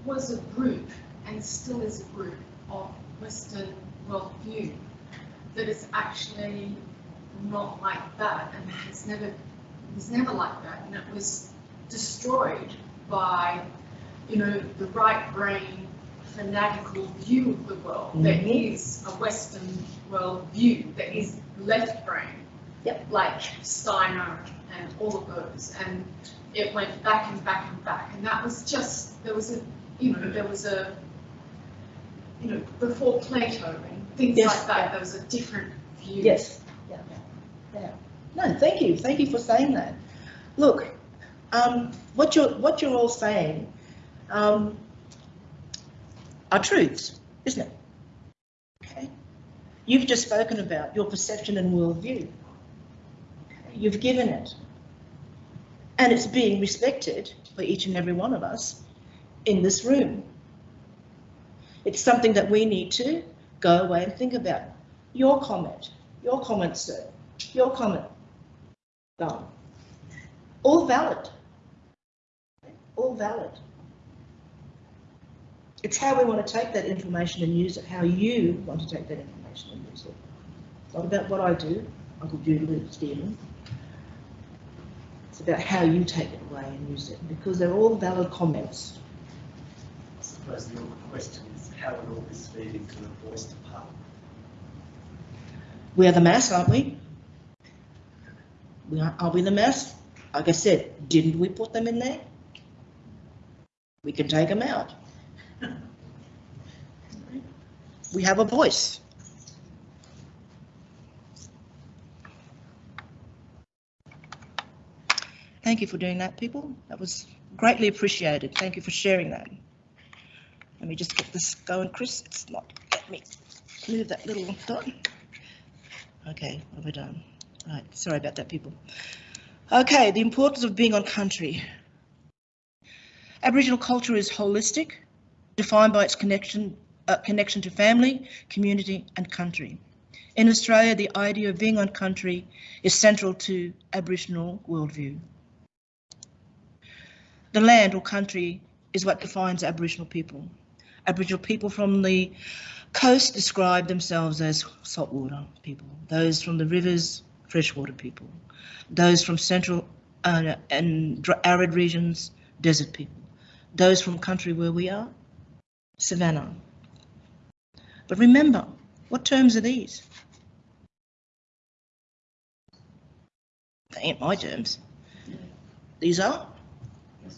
Speaker 12: was a group, and still is a group, of Western worldview that is actually not like that and has never, was never like that, and it was destroyed by, you know, the right brain fanatical view of the world. There
Speaker 2: Mhm.
Speaker 12: is a Western world worldview that is left brain.
Speaker 2: Yep.
Speaker 12: Like Steiner and all of those, and it went back and back and back, and that was just, there was a, you know, there was a, you know, before Plato and things
Speaker 2: Yes,
Speaker 12: like that, there was a different view.
Speaker 2: yes, yeah, yeah. No, thank you, thank you for saying that. Look, um, what you're, what you're all saying, um, are truths, isn't it? Okay. You've just spoken about your perception and worldview. Okay, You've given it. And it's being respected by each and every one of us in this room. It's something that we need to go away and think about. Your comment, your comment, sir, your comment, done. All valid. All valid. It's how we want to take that information and use it, how you want to take that information and use it. It's not about what I do, Uncle Julie Stephen. It's about how you take it away and use it, because they're all valid comments.
Speaker 4: I suppose the question is, how all this feed into the voice department?
Speaker 2: We're the mass, aren't we? We are, are we the mass? Like I said, didn't we put them in there? We can take them out. We have a voice. Thank you for doing that, people. That was greatly appreciated. Thank you for sharing that. Let me just get this going, Chris. It's not, let me move that little dot. Okay, I done? Right, sorry about that, people. Okay, the importance of being on country. Aboriginal culture is holistic, defined by its connection, uh, connection to family, community and country. In Australia, the idea of being on country is central to Aboriginal worldview. The land or country is what defines Aboriginal people. Aboriginal people from the coast describe themselves as saltwater people. Those from the rivers, freshwater people. Those from central uh, and arid regions, desert people. Those from country where we are, savannah. But remember, what terms are these? They ain't my terms. These are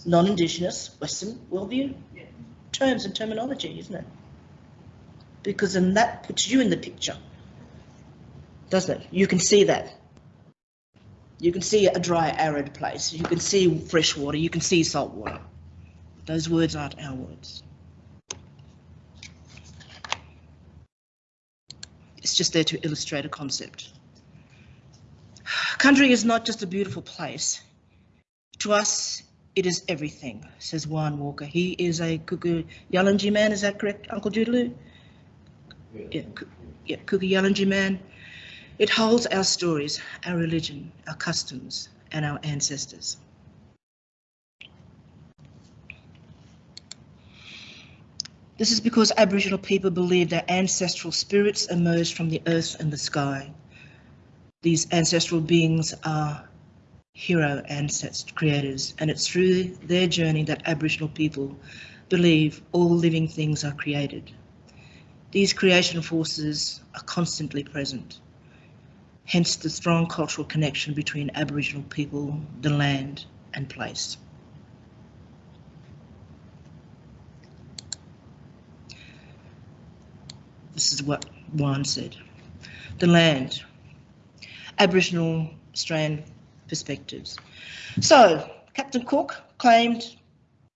Speaker 2: non-Indigenous Western worldview terms and terminology, isn't it? Because then that puts you in the picture, doesn't it? You can see that. You can see a dry, arid place. You can see fresh water. You can see salt water. Those words aren't our words. It's just there to illustrate a concept. <sighs> Country is not just a beautiful place. To us, it is everything, says Juan Walker. He is a Kuku Yalanji man, is that correct, Uncle Doodaloo? Yeah, Ku- yeah, Kuku Yalanji man. It holds our stories, our religion, our customs, and our ancestors. This is because Aboriginal people believe their ancestral spirits emerged from the earth and the sky. These ancestral beings are hero ancestors, creators, and it's through their journey that Aboriginal people believe all living things are created. These creation forces are constantly present, hence the strong cultural connection between Aboriginal people, the land, and place. This is what Juan said. The land, Aboriginal Australian perspectives. So, Captain Cook claimed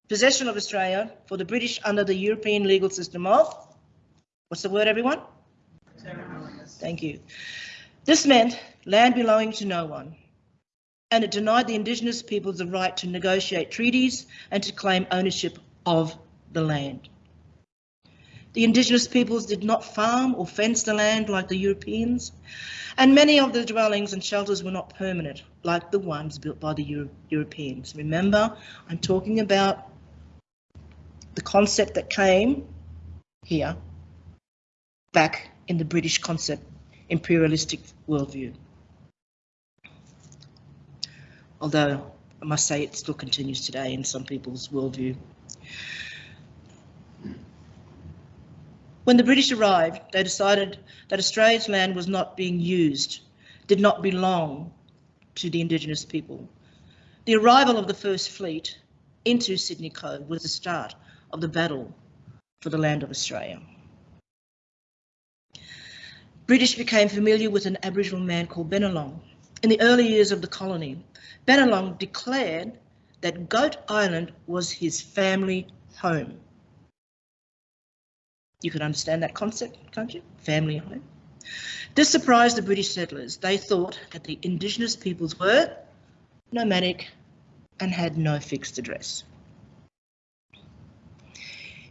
Speaker 2: possession of Australia for the British under the European legal system of, what's the word, everyone? Thank you. This meant land belonging to no one, and it denied the Indigenous peoples the right to negotiate treaties and to claim ownership of the land. The indigenous peoples did not farm or fence the land like the Europeans, and many of the dwellings and shelters were not permanent like the ones built by the Euro Europeans. Remember, I'm talking about the concept that came here back in the British concept imperialistic worldview. Although I must say it still continues today in some people's worldview. When the British arrived, they decided that Australia's land was not being used, did not belong to the Indigenous people. The arrival of the First Fleet into Sydney Cove was the start of the battle for the land of Australia. British became familiar with an Aboriginal man called Bennelong. In the early years of the colony, Bennelong declared that Goat Island was his family home. You can understand that concept, can't you? Family home. This surprised the British settlers. They thought that the Indigenous peoples were nomadic and had no fixed address.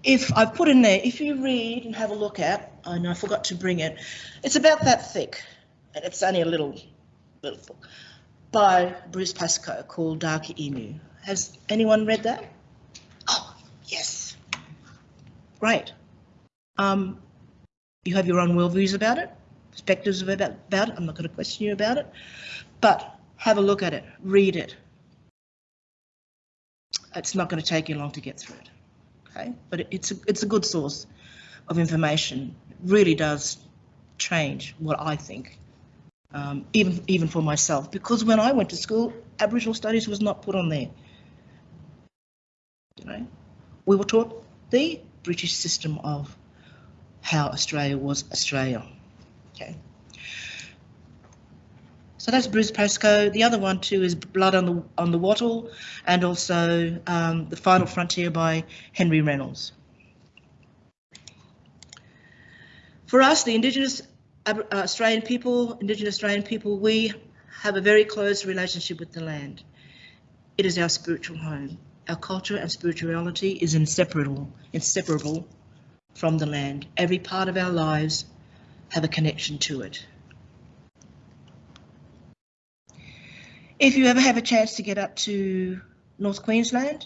Speaker 2: If I've put in there, if you read and have a look at, I know I forgot to bring it, it's about that thick, and it's only a little, little book, by Bruce Pascoe called Dark Emu. Has anyone read that? Oh, yes. Great. Um, you have your own worldviews about it, perspectives about, about it. I'm not going to question you about it, but have a look at it, read it. It's not going to take you long to get through it, okay? But it's a, it's a good source of information. It really does change what I think, um, even even for myself. Because when I went to school, Aboriginal studies was not put on there. You know, we were taught the British system of how Australia was Australia. Okay. So that's Bruce Pascoe. The other one too is Blood on the on the Wattle, and also um, The Final Frontier by Henry Reynolds. For us, the Indigenous uh, Australian people, Indigenous Australian people, we have a very close relationship with the land. It is our spiritual home. Our culture and spirituality is inseparable, inseparable from the land. Every part of our lives have a connection to it. If you ever have a chance to get up to North Queensland,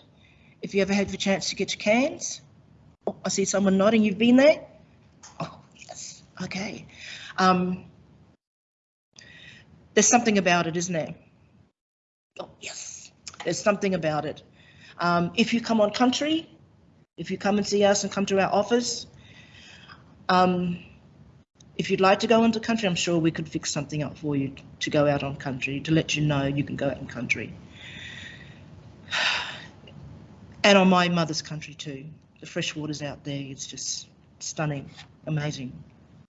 Speaker 2: if you ever have a chance to get to Cairns, oh, I see someone nodding, you've been there? Oh, yes, okay. Um, there's something about it, isn't there? Oh, yes, there's something about it. Um, if you come on country, if you come and see us and come to our office, um, if you'd like to go into country, I'm sure we could fix something up for you to go out on country, to let you know you can go out in country. <sighs> And on my mother's country too. The fresh water's out there, it's just stunning, amazing.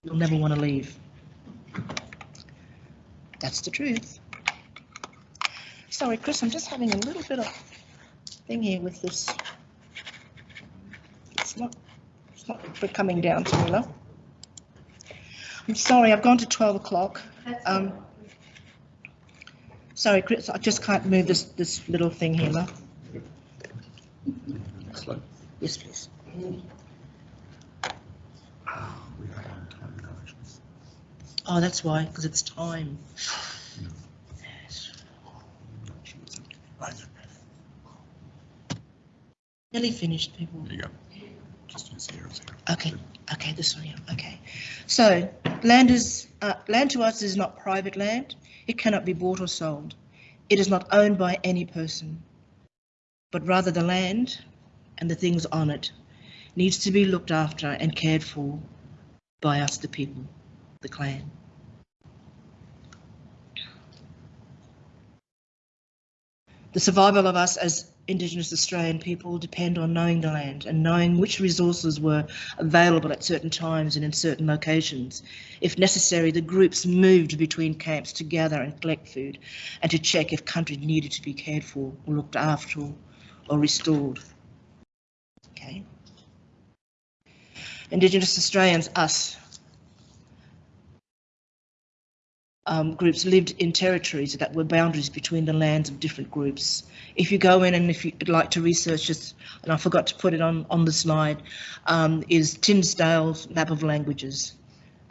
Speaker 2: You'll never want to leave. That's the truth. Sorry, Chris, I'm just having a little bit of thing here with this. It's not, it's not coming down to me, love. I'm sorry, I've gone to 12 o'clock. Um, sorry, Chris, I just can't move this, this little thing here, love.
Speaker 3: Slow.
Speaker 2: Yes, please. Oh, that's why, because it's time. Yes. Nearly finished, people.
Speaker 3: There you go. Zero, zero.
Speaker 2: Okay, okay, this one here, okay. So, land is, uh, land to us is not private land. It cannot be bought or sold. It is not owned by any person, but rather the land and the things on it needs to be looked after and cared for by us, the people, the clan. The survival of us as Indigenous Australian people depend on knowing the land and knowing which resources were available at certain times and in certain locations. If necessary, the groups moved between camps to gather and collect food and to check if country needed to be cared for or looked after or restored. Okay. Indigenous Australians, us, um, groups lived in territories that were boundaries between the lands of different groups. If you go in and if you'd like to research this, and I forgot to put it on, on the slide, um, is Tindale's map of languages.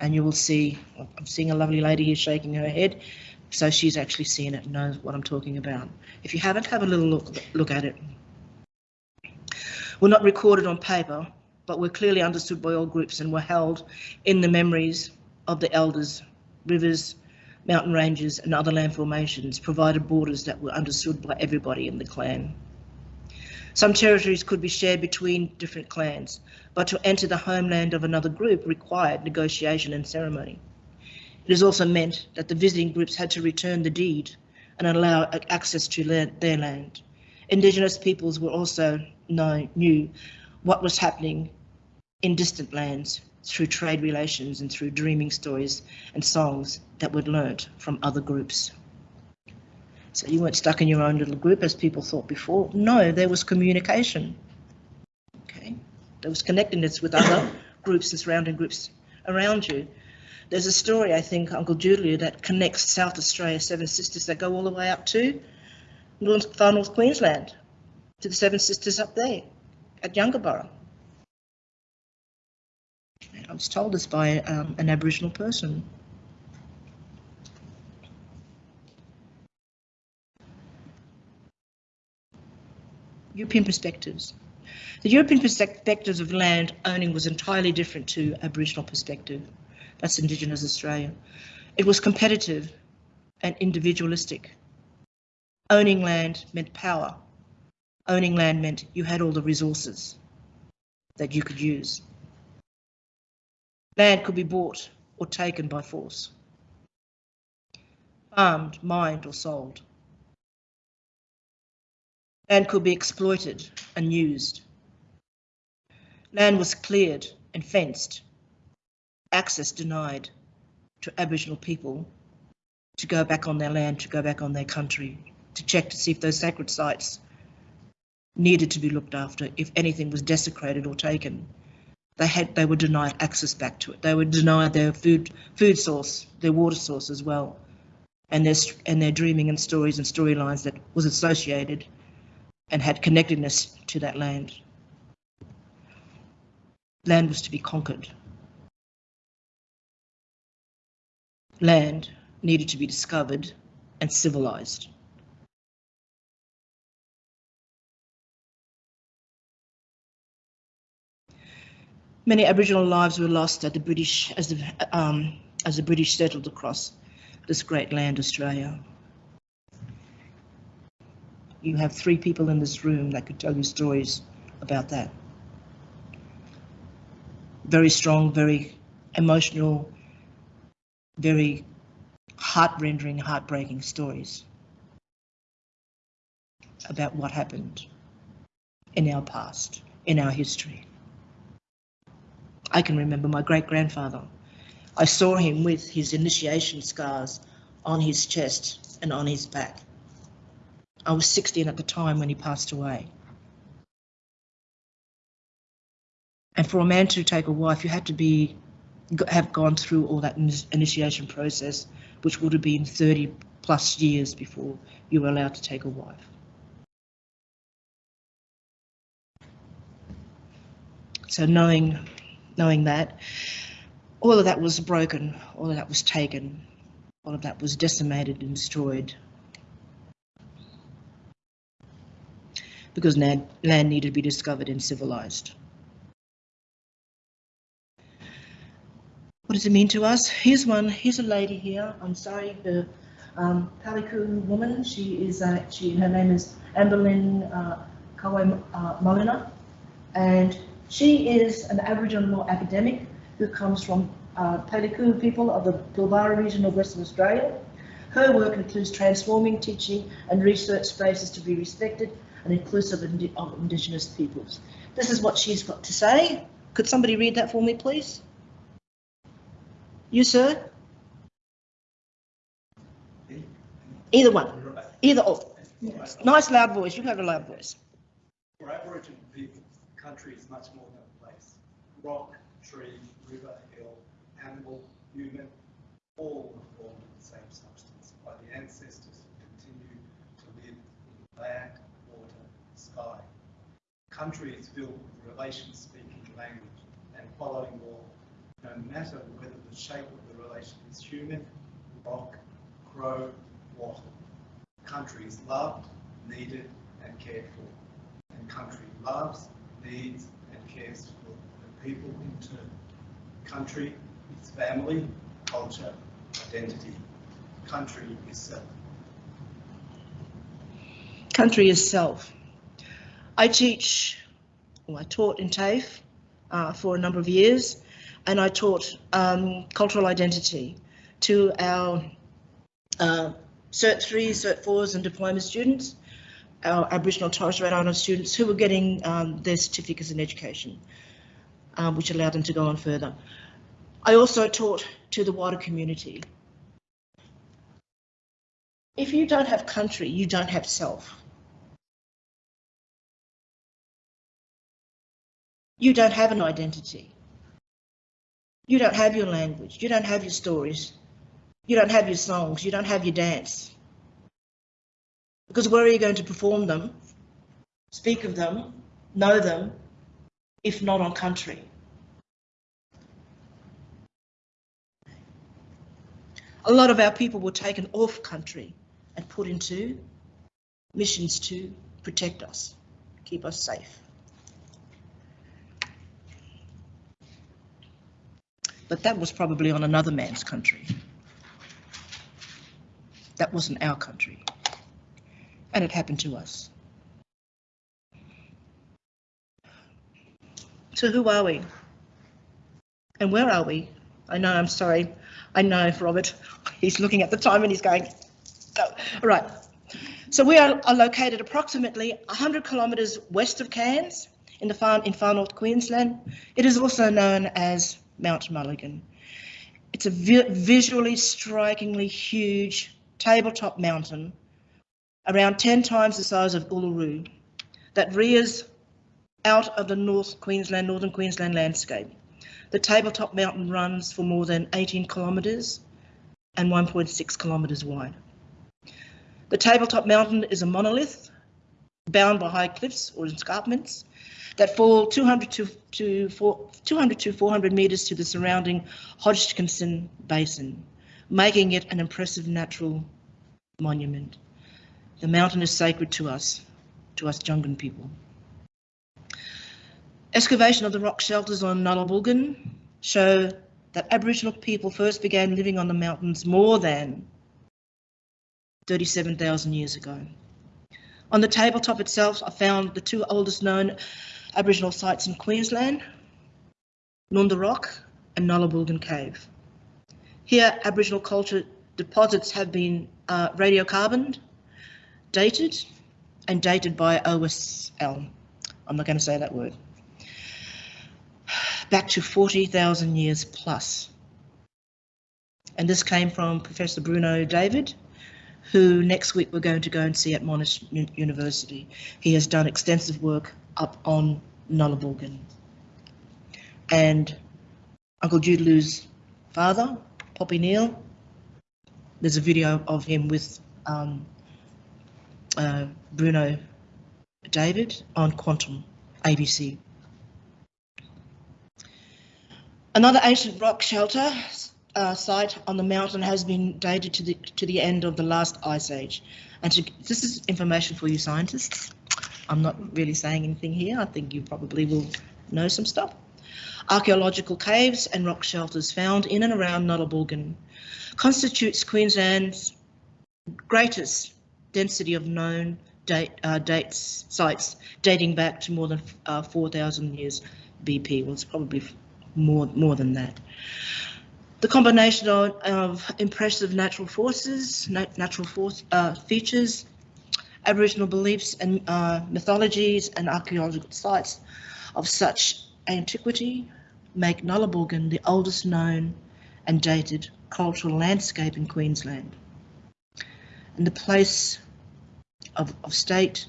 Speaker 2: And you will see, I'm seeing a lovely lady here shaking her head, so she's actually seen it and knows what I'm talking about. If you haven't, have a little look, look at it. Were not recorded on paper, but were clearly understood by all groups and were held in the memories of the elders, rivers, mountain ranges and other land formations provided borders that were understood by everybody in the clan. Some territories could be shared between different clans, but to enter the homeland of another group required negotiation and ceremony. It is also meant that the visiting groups had to return the deed and allow access to their land. Indigenous peoples were also know, knew what was happening in distant lands through trade relations and through dreaming stories and songs that were learnt from other groups. So you weren't stuck in your own little group as people thought before. No, there was communication. Okay, there was connectedness with other <coughs> groups and surrounding groups around you. There's a story, I think, Uncle Julia, that connects South Australia, Seven Sisters, that go all the way up to North, far North Queensland, to the Seven Sisters up there at Yungaburra. I was told this by um, an Aboriginal person. European perspectives. The European perspectives of land owning was entirely different to Aboriginal perspective. That's Indigenous Australia. It was competitive and individualistic. Owning land meant power. Owning land meant you had all the resources that you could use. Land could be bought or taken by force, farmed, mined or sold. Land could be exploited and used. Land was cleared and fenced, access denied to Aboriginal people to go back on their land, to go back on their country, to check to see if those sacred sites needed to be looked after, if anything was desecrated or taken they had they were denied access back to it. They were denied their food food source, their water source as well, and their and their dreaming and stories and storylines that was associated and had connectedness to that land. Land was to be conquered. Land needed to be discovered and civilized. Many Aboriginal lives were lost as the British, as the, um, as the British settled across this great land, Australia. You have three people in this room that could tell you stories about that. Very strong, very emotional, very heart-rending, heartbreaking stories about what happened in our past, in our history. I can remember my great grandfather. I saw him with his initiation scars on his chest and on his back. I was 16 at the time when he passed away. And for a man to take a wife, you had to be have gone through all that initiation process, which would have been 30 plus years before you were allowed to take a wife. So knowing knowing that. All of that was broken, all of that was taken, all of that was decimated and destroyed. Because land, needed to be discovered and civilized. What does it mean to us? Here's one, here's a lady here, I'm sorry, the um, Palyku woman, she is, uh, she, her name is Ambelin uh, uh, Molina, and she is an Aboriginal academic who comes from uh, Palyku people of the Pilbara region of Western Australia. Her work includes transforming teaching and research spaces to be respected and inclusive of Indigenous peoples. This is what she's got to say. Could somebody read that for me, please? You, sir? Either one. Either or. Nice loud voice. You have a loud voice.
Speaker 4: For Aboriginal people, country is much more than a place. Rock, tree, river, hill, animal, human, all were formed of the same substance by the ancestors who continue to live in land, water, sky. Country is filled with relation-speaking language and following law, no matter whether the shape of the relation is human, rock, crow, wattle. Country is loved, needed and cared for. And country loves, needs and cares for the people in turn. Country is family, culture, identity. Country is self.
Speaker 2: Country is self. I teach, or I taught in TAFE uh, for a number of years, and I taught um, cultural identity to our uh, Cert 3, Cert 4s and diploma students, our Aboriginal Torres Strait Islander students who were getting um, their certificates in education, um, which allowed them to go on further. I also taught to the wider community. If you don't have country, you don't have self. You don't have an identity. You don't have your language. You don't have your stories. You don't have your songs. You don't have your dance. Because where are you going to perform them, speak of them, know them, if not on country? A lot of our people were taken off country and put into missions to protect us, keep us safe. But that was probably on another man's country. That wasn't our country. And it happened to us. So who are we? And where are we? I know, I'm sorry. I know, Robert. <laughs> He's looking at the time and he's going, go. All right. So we are, are located approximately 100 kilometres west of Cairns in the far, in far north Queensland. It is also known as Mount Mulligan. It's a vi visually strikingly huge tabletop mountain, around 10 times the size of Uluru, that rears out of the North Queensland, Northern Queensland landscape. The tabletop mountain runs for more than 18 kilometres and 1.6 kilometres wide. The tabletop mountain is a monolith bound by high cliffs or escarpments that fall 200 to, to, 200 to 400 metres to the surrounding Hodgkinson Basin, making it an impressive natural monument. The mountain is sacred to us, to us Jungan people. Excavation of the rock shelters on Nguddaboolgan show that Aboriginal people first began living on the mountains more than 37,000 years ago. On the tabletop itself, I found the two oldest known Aboriginal sites in Queensland, Nonda Rock and Nguddaboolgan Cave. Here, Aboriginal culture deposits have been uh, radiocarboned, dated, and dated by OSL. I'm not going to say that word. Back to 40,000 years plus. And this came from Professor Bruno David, who next week we're going to go and see at Monash University. He has done extensive work up on Nguddaboolgan. And Uncle Judelu's father, Poppy Neal, there's a video of him with um, uh, Bruno David on Quantum ABC. Another ancient rock shelter uh, site on the mountain has been dated to the to the end of the last ice age. And to, this is information for you scientists. I'm not really saying anything here. I think you probably will know some stuff. Archaeological caves and rock shelters found in and around Nguddaboolgan constitutes Queensland's greatest density of known date, uh, dates sites dating back to more than uh, 4,000 years BP. Well, it's probably more more than that. The combination of, of impressive natural forces, nat natural force uh, features, Aboriginal beliefs and uh, mythologies and archaeological sites of such antiquity make Nguddaboolgan the oldest known and dated cultural landscape in Queensland and the place of, of state,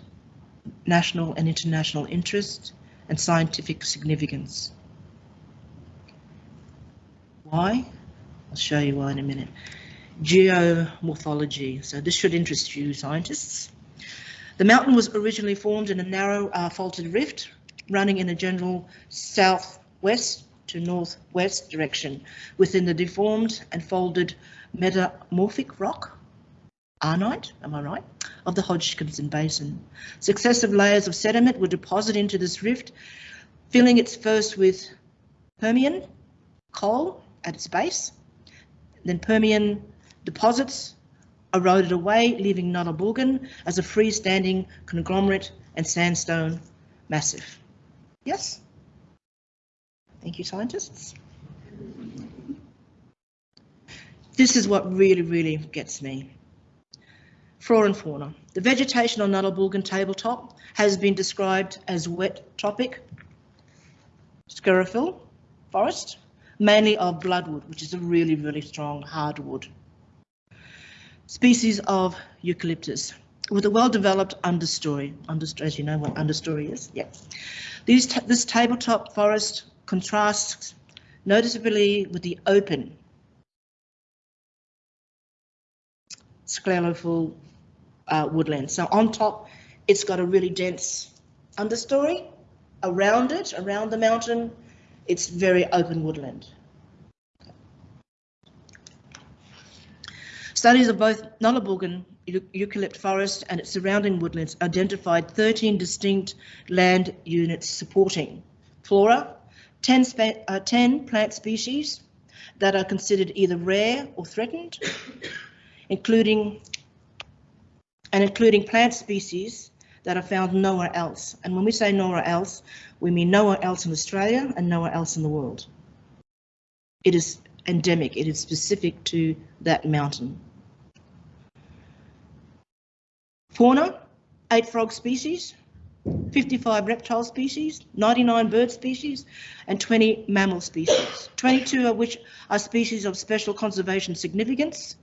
Speaker 2: national and international interest and scientific significance. Why? I'll show you why in a minute. Geomorphology. So this should interest you scientists. The mountain was originally formed in a narrow uh, faulted rift running in a general southwest to northwest direction within the deformed and folded metamorphic rock, arenite, am I right, of the Hodgkinson Basin. Successive layers of sediment were deposited into this rift, filling it first with Permian coal at its base, then Permian deposits eroded away, leaving Nguddaboolgan as a freestanding conglomerate and sandstone massive. Yes? Thank you, scientists. This is what really, really gets me. Flora and fauna. The vegetation on Nguddaboolgan tabletop has been described as wet tropic sclerophyll forest, mainly of bloodwood, which is a really, really strong hardwood. Species of eucalyptus with a well-developed understory. Understory, as you know what understory is, yeah. These this tabletop forest contrasts noticeably with the open sclerophyll uh, woodland. So on top, it's got a really dense understory. Around it, around the mountain, it's very open woodland. Studies of both Nguddaboolgan eucalypt forest and its surrounding woodlands identified 13 distinct land units supporting flora, 10, uh, 10 plant species that are considered either rare or threatened, including and including plant species that are found nowhere else. And when we say nowhere else, we mean nowhere else in Australia and nowhere else in the world. It is endemic, it is specific to that mountain. Fauna, eight frog species, 55 reptile species, 99 bird species, and 20 mammal species, 22 of which are species of special conservation significance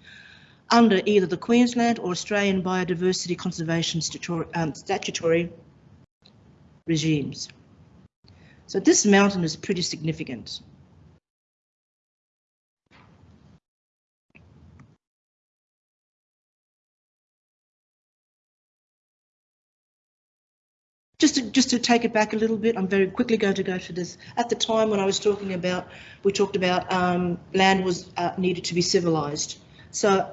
Speaker 2: under either the Queensland or Australian Biodiversity Conservation statutory, um, statutory regimes. So this mountain is pretty significant. Just to, just to take it back a little bit, I'm very quickly going to go to this. At the time when I was talking about, we talked about um, land was uh, needed to be civilised. So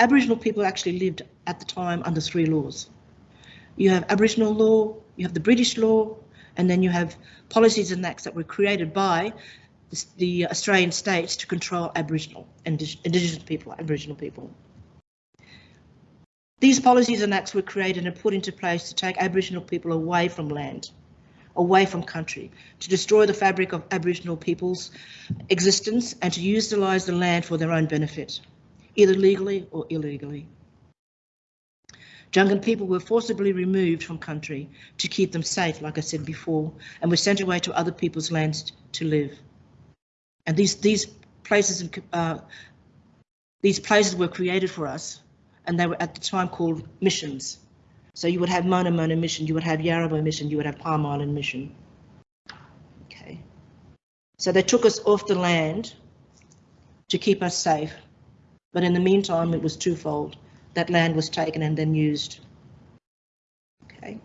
Speaker 2: Aboriginal people actually lived at the time under three laws. You have Aboriginal law, you have the British law, and then you have policies and acts that were created by the, Australian states to control Aboriginal and Indigenous people, Aboriginal people. These policies and acts were created and put into place to take Aboriginal people away from land, away from country, to destroy the fabric of Aboriginal people's existence and to utilise the land for their own benefit, either legally or illegally. Jungan people were forcibly removed from country to keep them safe, like I said before, and were sent away to other people's lands to live. And these these places uh, these places were created for us and they were at the time called missions. So you would have Mona Mona mission, you would have Yarrabah mission, you would have Palm Island mission. Okay. So they took us off the land to keep us safe. But in the meantime, it was twofold. That land was taken and then used. Okay.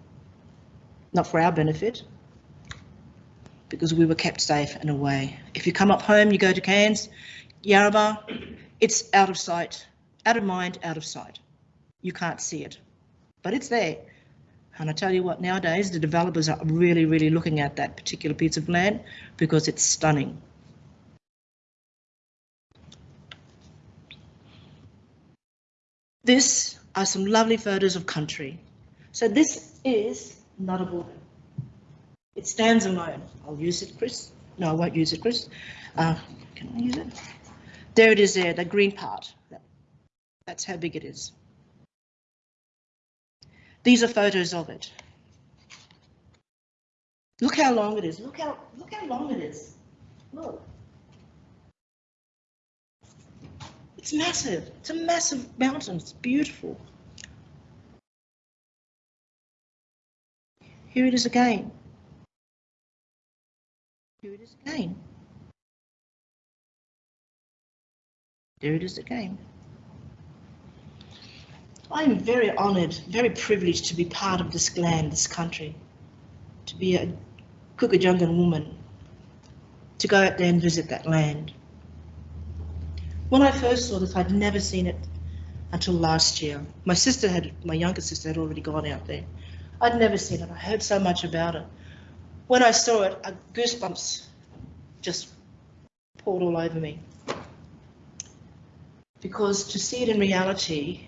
Speaker 2: Not for our benefit, because we were kept safe and away. If you come up home, you go to Cairns, Yarrabah, it's out of sight, out of mind, out of sight. You can't see it, but it's there. And I tell you what, nowadays the developers are really, really looking at that particular piece of land because it's stunning. This are some lovely photos of country. So this is not a border. It stands alone. I'll use it, Chris. No, I won't use it, Chris. Uh, can I use it? There it is there, the green part. That's how big it is. These are photos of it. Look how long it is. Look how look how long it is. Look. It's massive. It's a massive mountain. It's beautiful. Here it is again. Here it is again. There it is again. I am very honoured, very privileged to be part of this land, this country, to be a Kukajungan woman, to go out there and visit that land. When I first saw this, I'd never seen it until last year. My sister had, my younger sister had already gone out there. I'd never seen it. I heard so much about it. When I saw it, I, goosebumps just poured all over me. Because to see it in reality,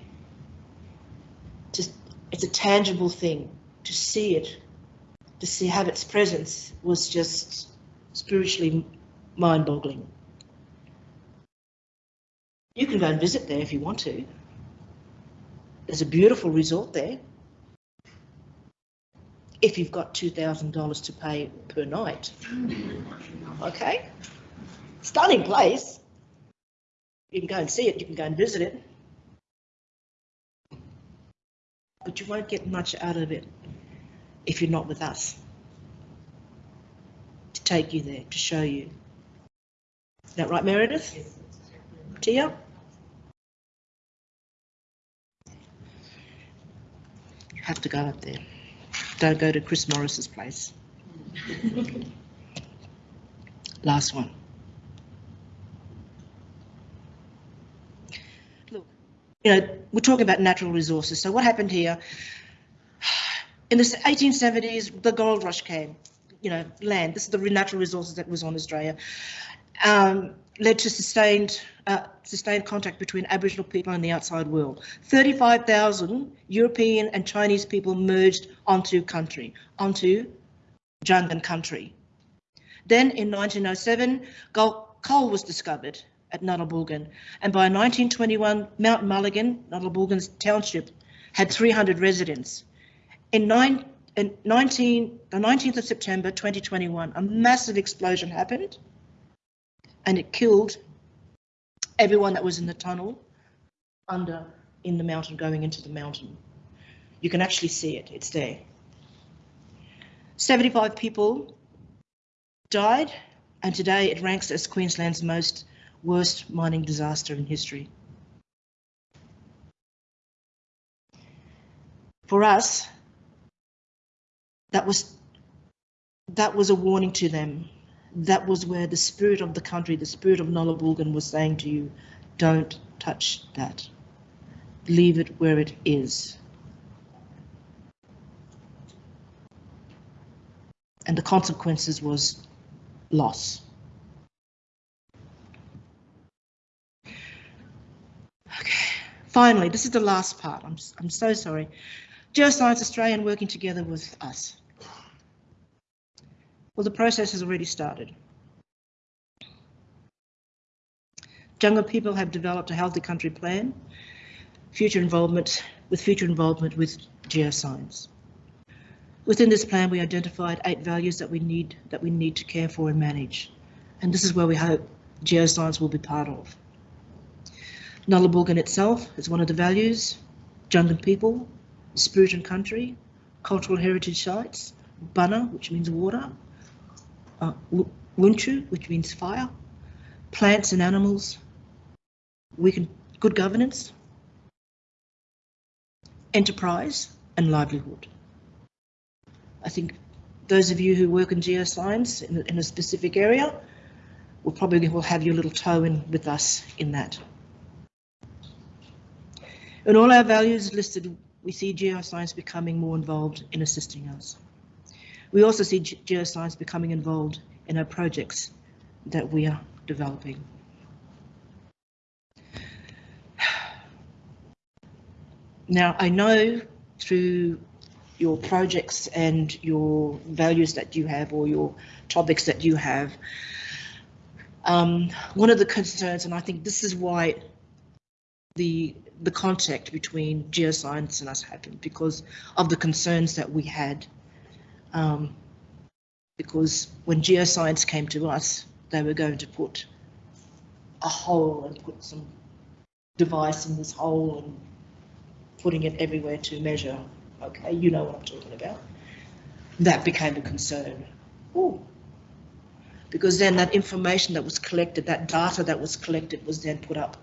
Speaker 2: just it's a tangible thing. To see it, to see have its presence was just spiritually mind-boggling. You can go and visit there if you want to. There's a beautiful resort there. If you've got $2,000 to pay per night. Okay? Stunning place. You can go and see it, you can go and visit it. But you won't get much out of it if you're not with us. To take you there, to show you. Is that right, Meredith? Tia? Have to go up there. Don't go to Chris Morris's place. Last one. Look, you know, we're talking about natural resources. So what happened here? In the 1870s, the gold rush came. You know, land. This is the natural resources that was on Australia. Um, led to sustained uh, sustained contact between Aboriginal people and the outside world. 35,000 European and Chinese people merged onto country, onto Jungan country. Then in 1907, coal was discovered at Nguddaboolgan, and by 1921, Mount Mulligan, Nguddaboolgan's township, had 300 residents. In, nine, in 19, the 19th of September 2021, a massive explosion happened and it killed everyone that was in the tunnel under in the mountain going into the mountain. You can actually see it, it's there. 75 people died and today it ranks as Queensland's most worst mining disaster in history. For us, that was that was a warning to them that was where the spirit of the country, the spirit of Nguddaboolgan was saying to you, don't touch that. Leave it where it is. And the consequences was loss. Okay, finally, this is the last part. I'm, I'm so sorry. Geoscience Australian working together with us. Well, the process has already started. Jungan people have developed a healthy country plan, future involvement with future involvement with geoscience. Within this plan, we identified eight values that we need that we need to care for and manage, and this is where we hope geoscience will be part of. Nguddaboolgan itself is one of the values, Jungan people, spirit and country, cultural heritage sites, Bana, which means water, uh, Wunchu, which means fire, plants and animals, we can good governance, enterprise and livelihood. I think those of you who work in geoscience in, in a specific area will probably will have your little toe in with us in that. In all our values listed, we see geoscience becoming more involved in assisting us. We also see geoscience becoming involved in our projects that we are developing. Now, I know through your projects and your values that you have or your topics that you have, um, one of the concerns, and I think this is why the the contact between geoscience and us happened because of the concerns that we had um, because when geoscience came to us, they were going to put a hole and put some device in this hole and putting it everywhere to measure. Okay, you know what I'm talking about. That became a concern. Ooh. Because then that information that was collected, that data that was collected was then put up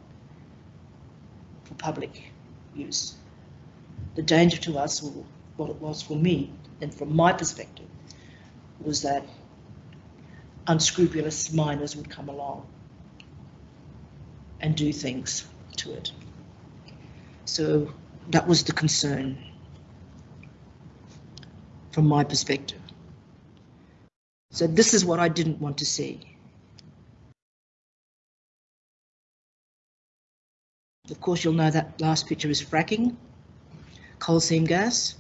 Speaker 2: for public use. The danger to us, or what it was for me, and from my perspective, was that unscrupulous miners would come along and do things to it. So that was the concern from my perspective. So this is what I didn't want to see. Of course, you'll know that last picture is fracking, coal seam gas.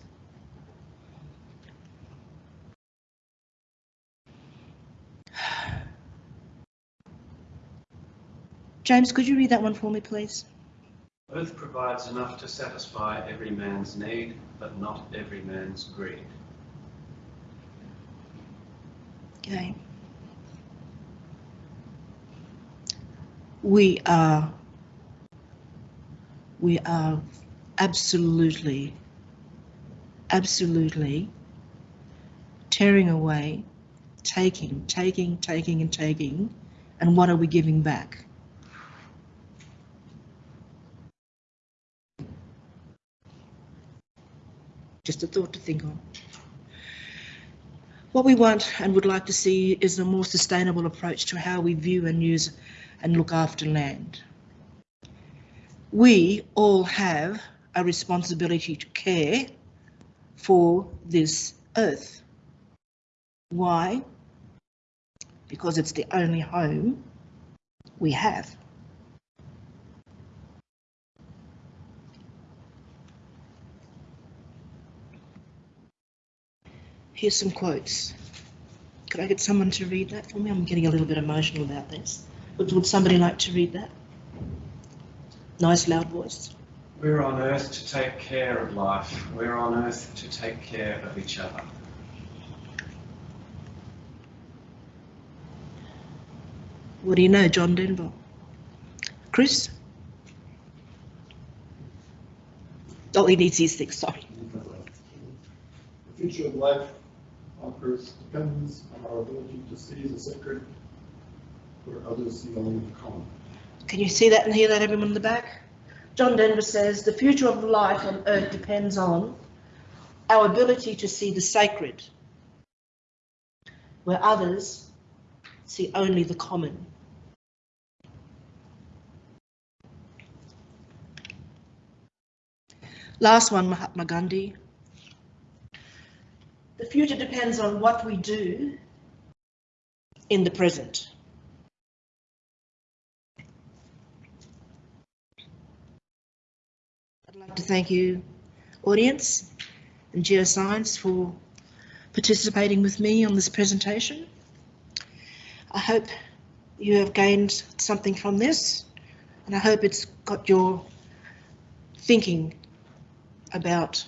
Speaker 2: James, could you read that one for me, please?
Speaker 7: Earth provides enough to satisfy every man's need, but not every man's greed.
Speaker 2: Okay. We are, we are absolutely, absolutely tearing away, taking, taking, taking and taking, and what are we giving back? Just a thought to think on. What we want and would like to see is a more sustainable approach to how we view and use and look after land. We all have a responsibility to care for this earth. Why? Because it's the only home we have. Here's some quotes. Could I get someone to read that for me? I'm getting a little bit emotional about this. Would, would somebody like to read that? Nice loud voice.
Speaker 7: We're on earth to take care of life. We're on earth to take care of each other.
Speaker 2: What do you know, John Denver? Chris? Oh, he needs his six, sorry.
Speaker 3: The future of life Earth depends on our ability to see the sacred where others see only the common.
Speaker 2: Can you see that and hear that, everyone in the back? John Denver says the future of life on Earth depends on our ability to see the sacred where others see only the common. Last one, Mahatma Gandhi. The future depends on what we do in the present. I'd like to thank you, audience and Geoscience, for participating with me on this presentation. I hope you have gained something from this, and I hope it's got your thinking about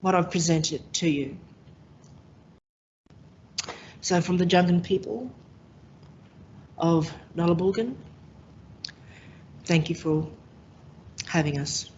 Speaker 2: what I've presented to you. So from the Jungan people of Nguddaboolgan, thank you for having us.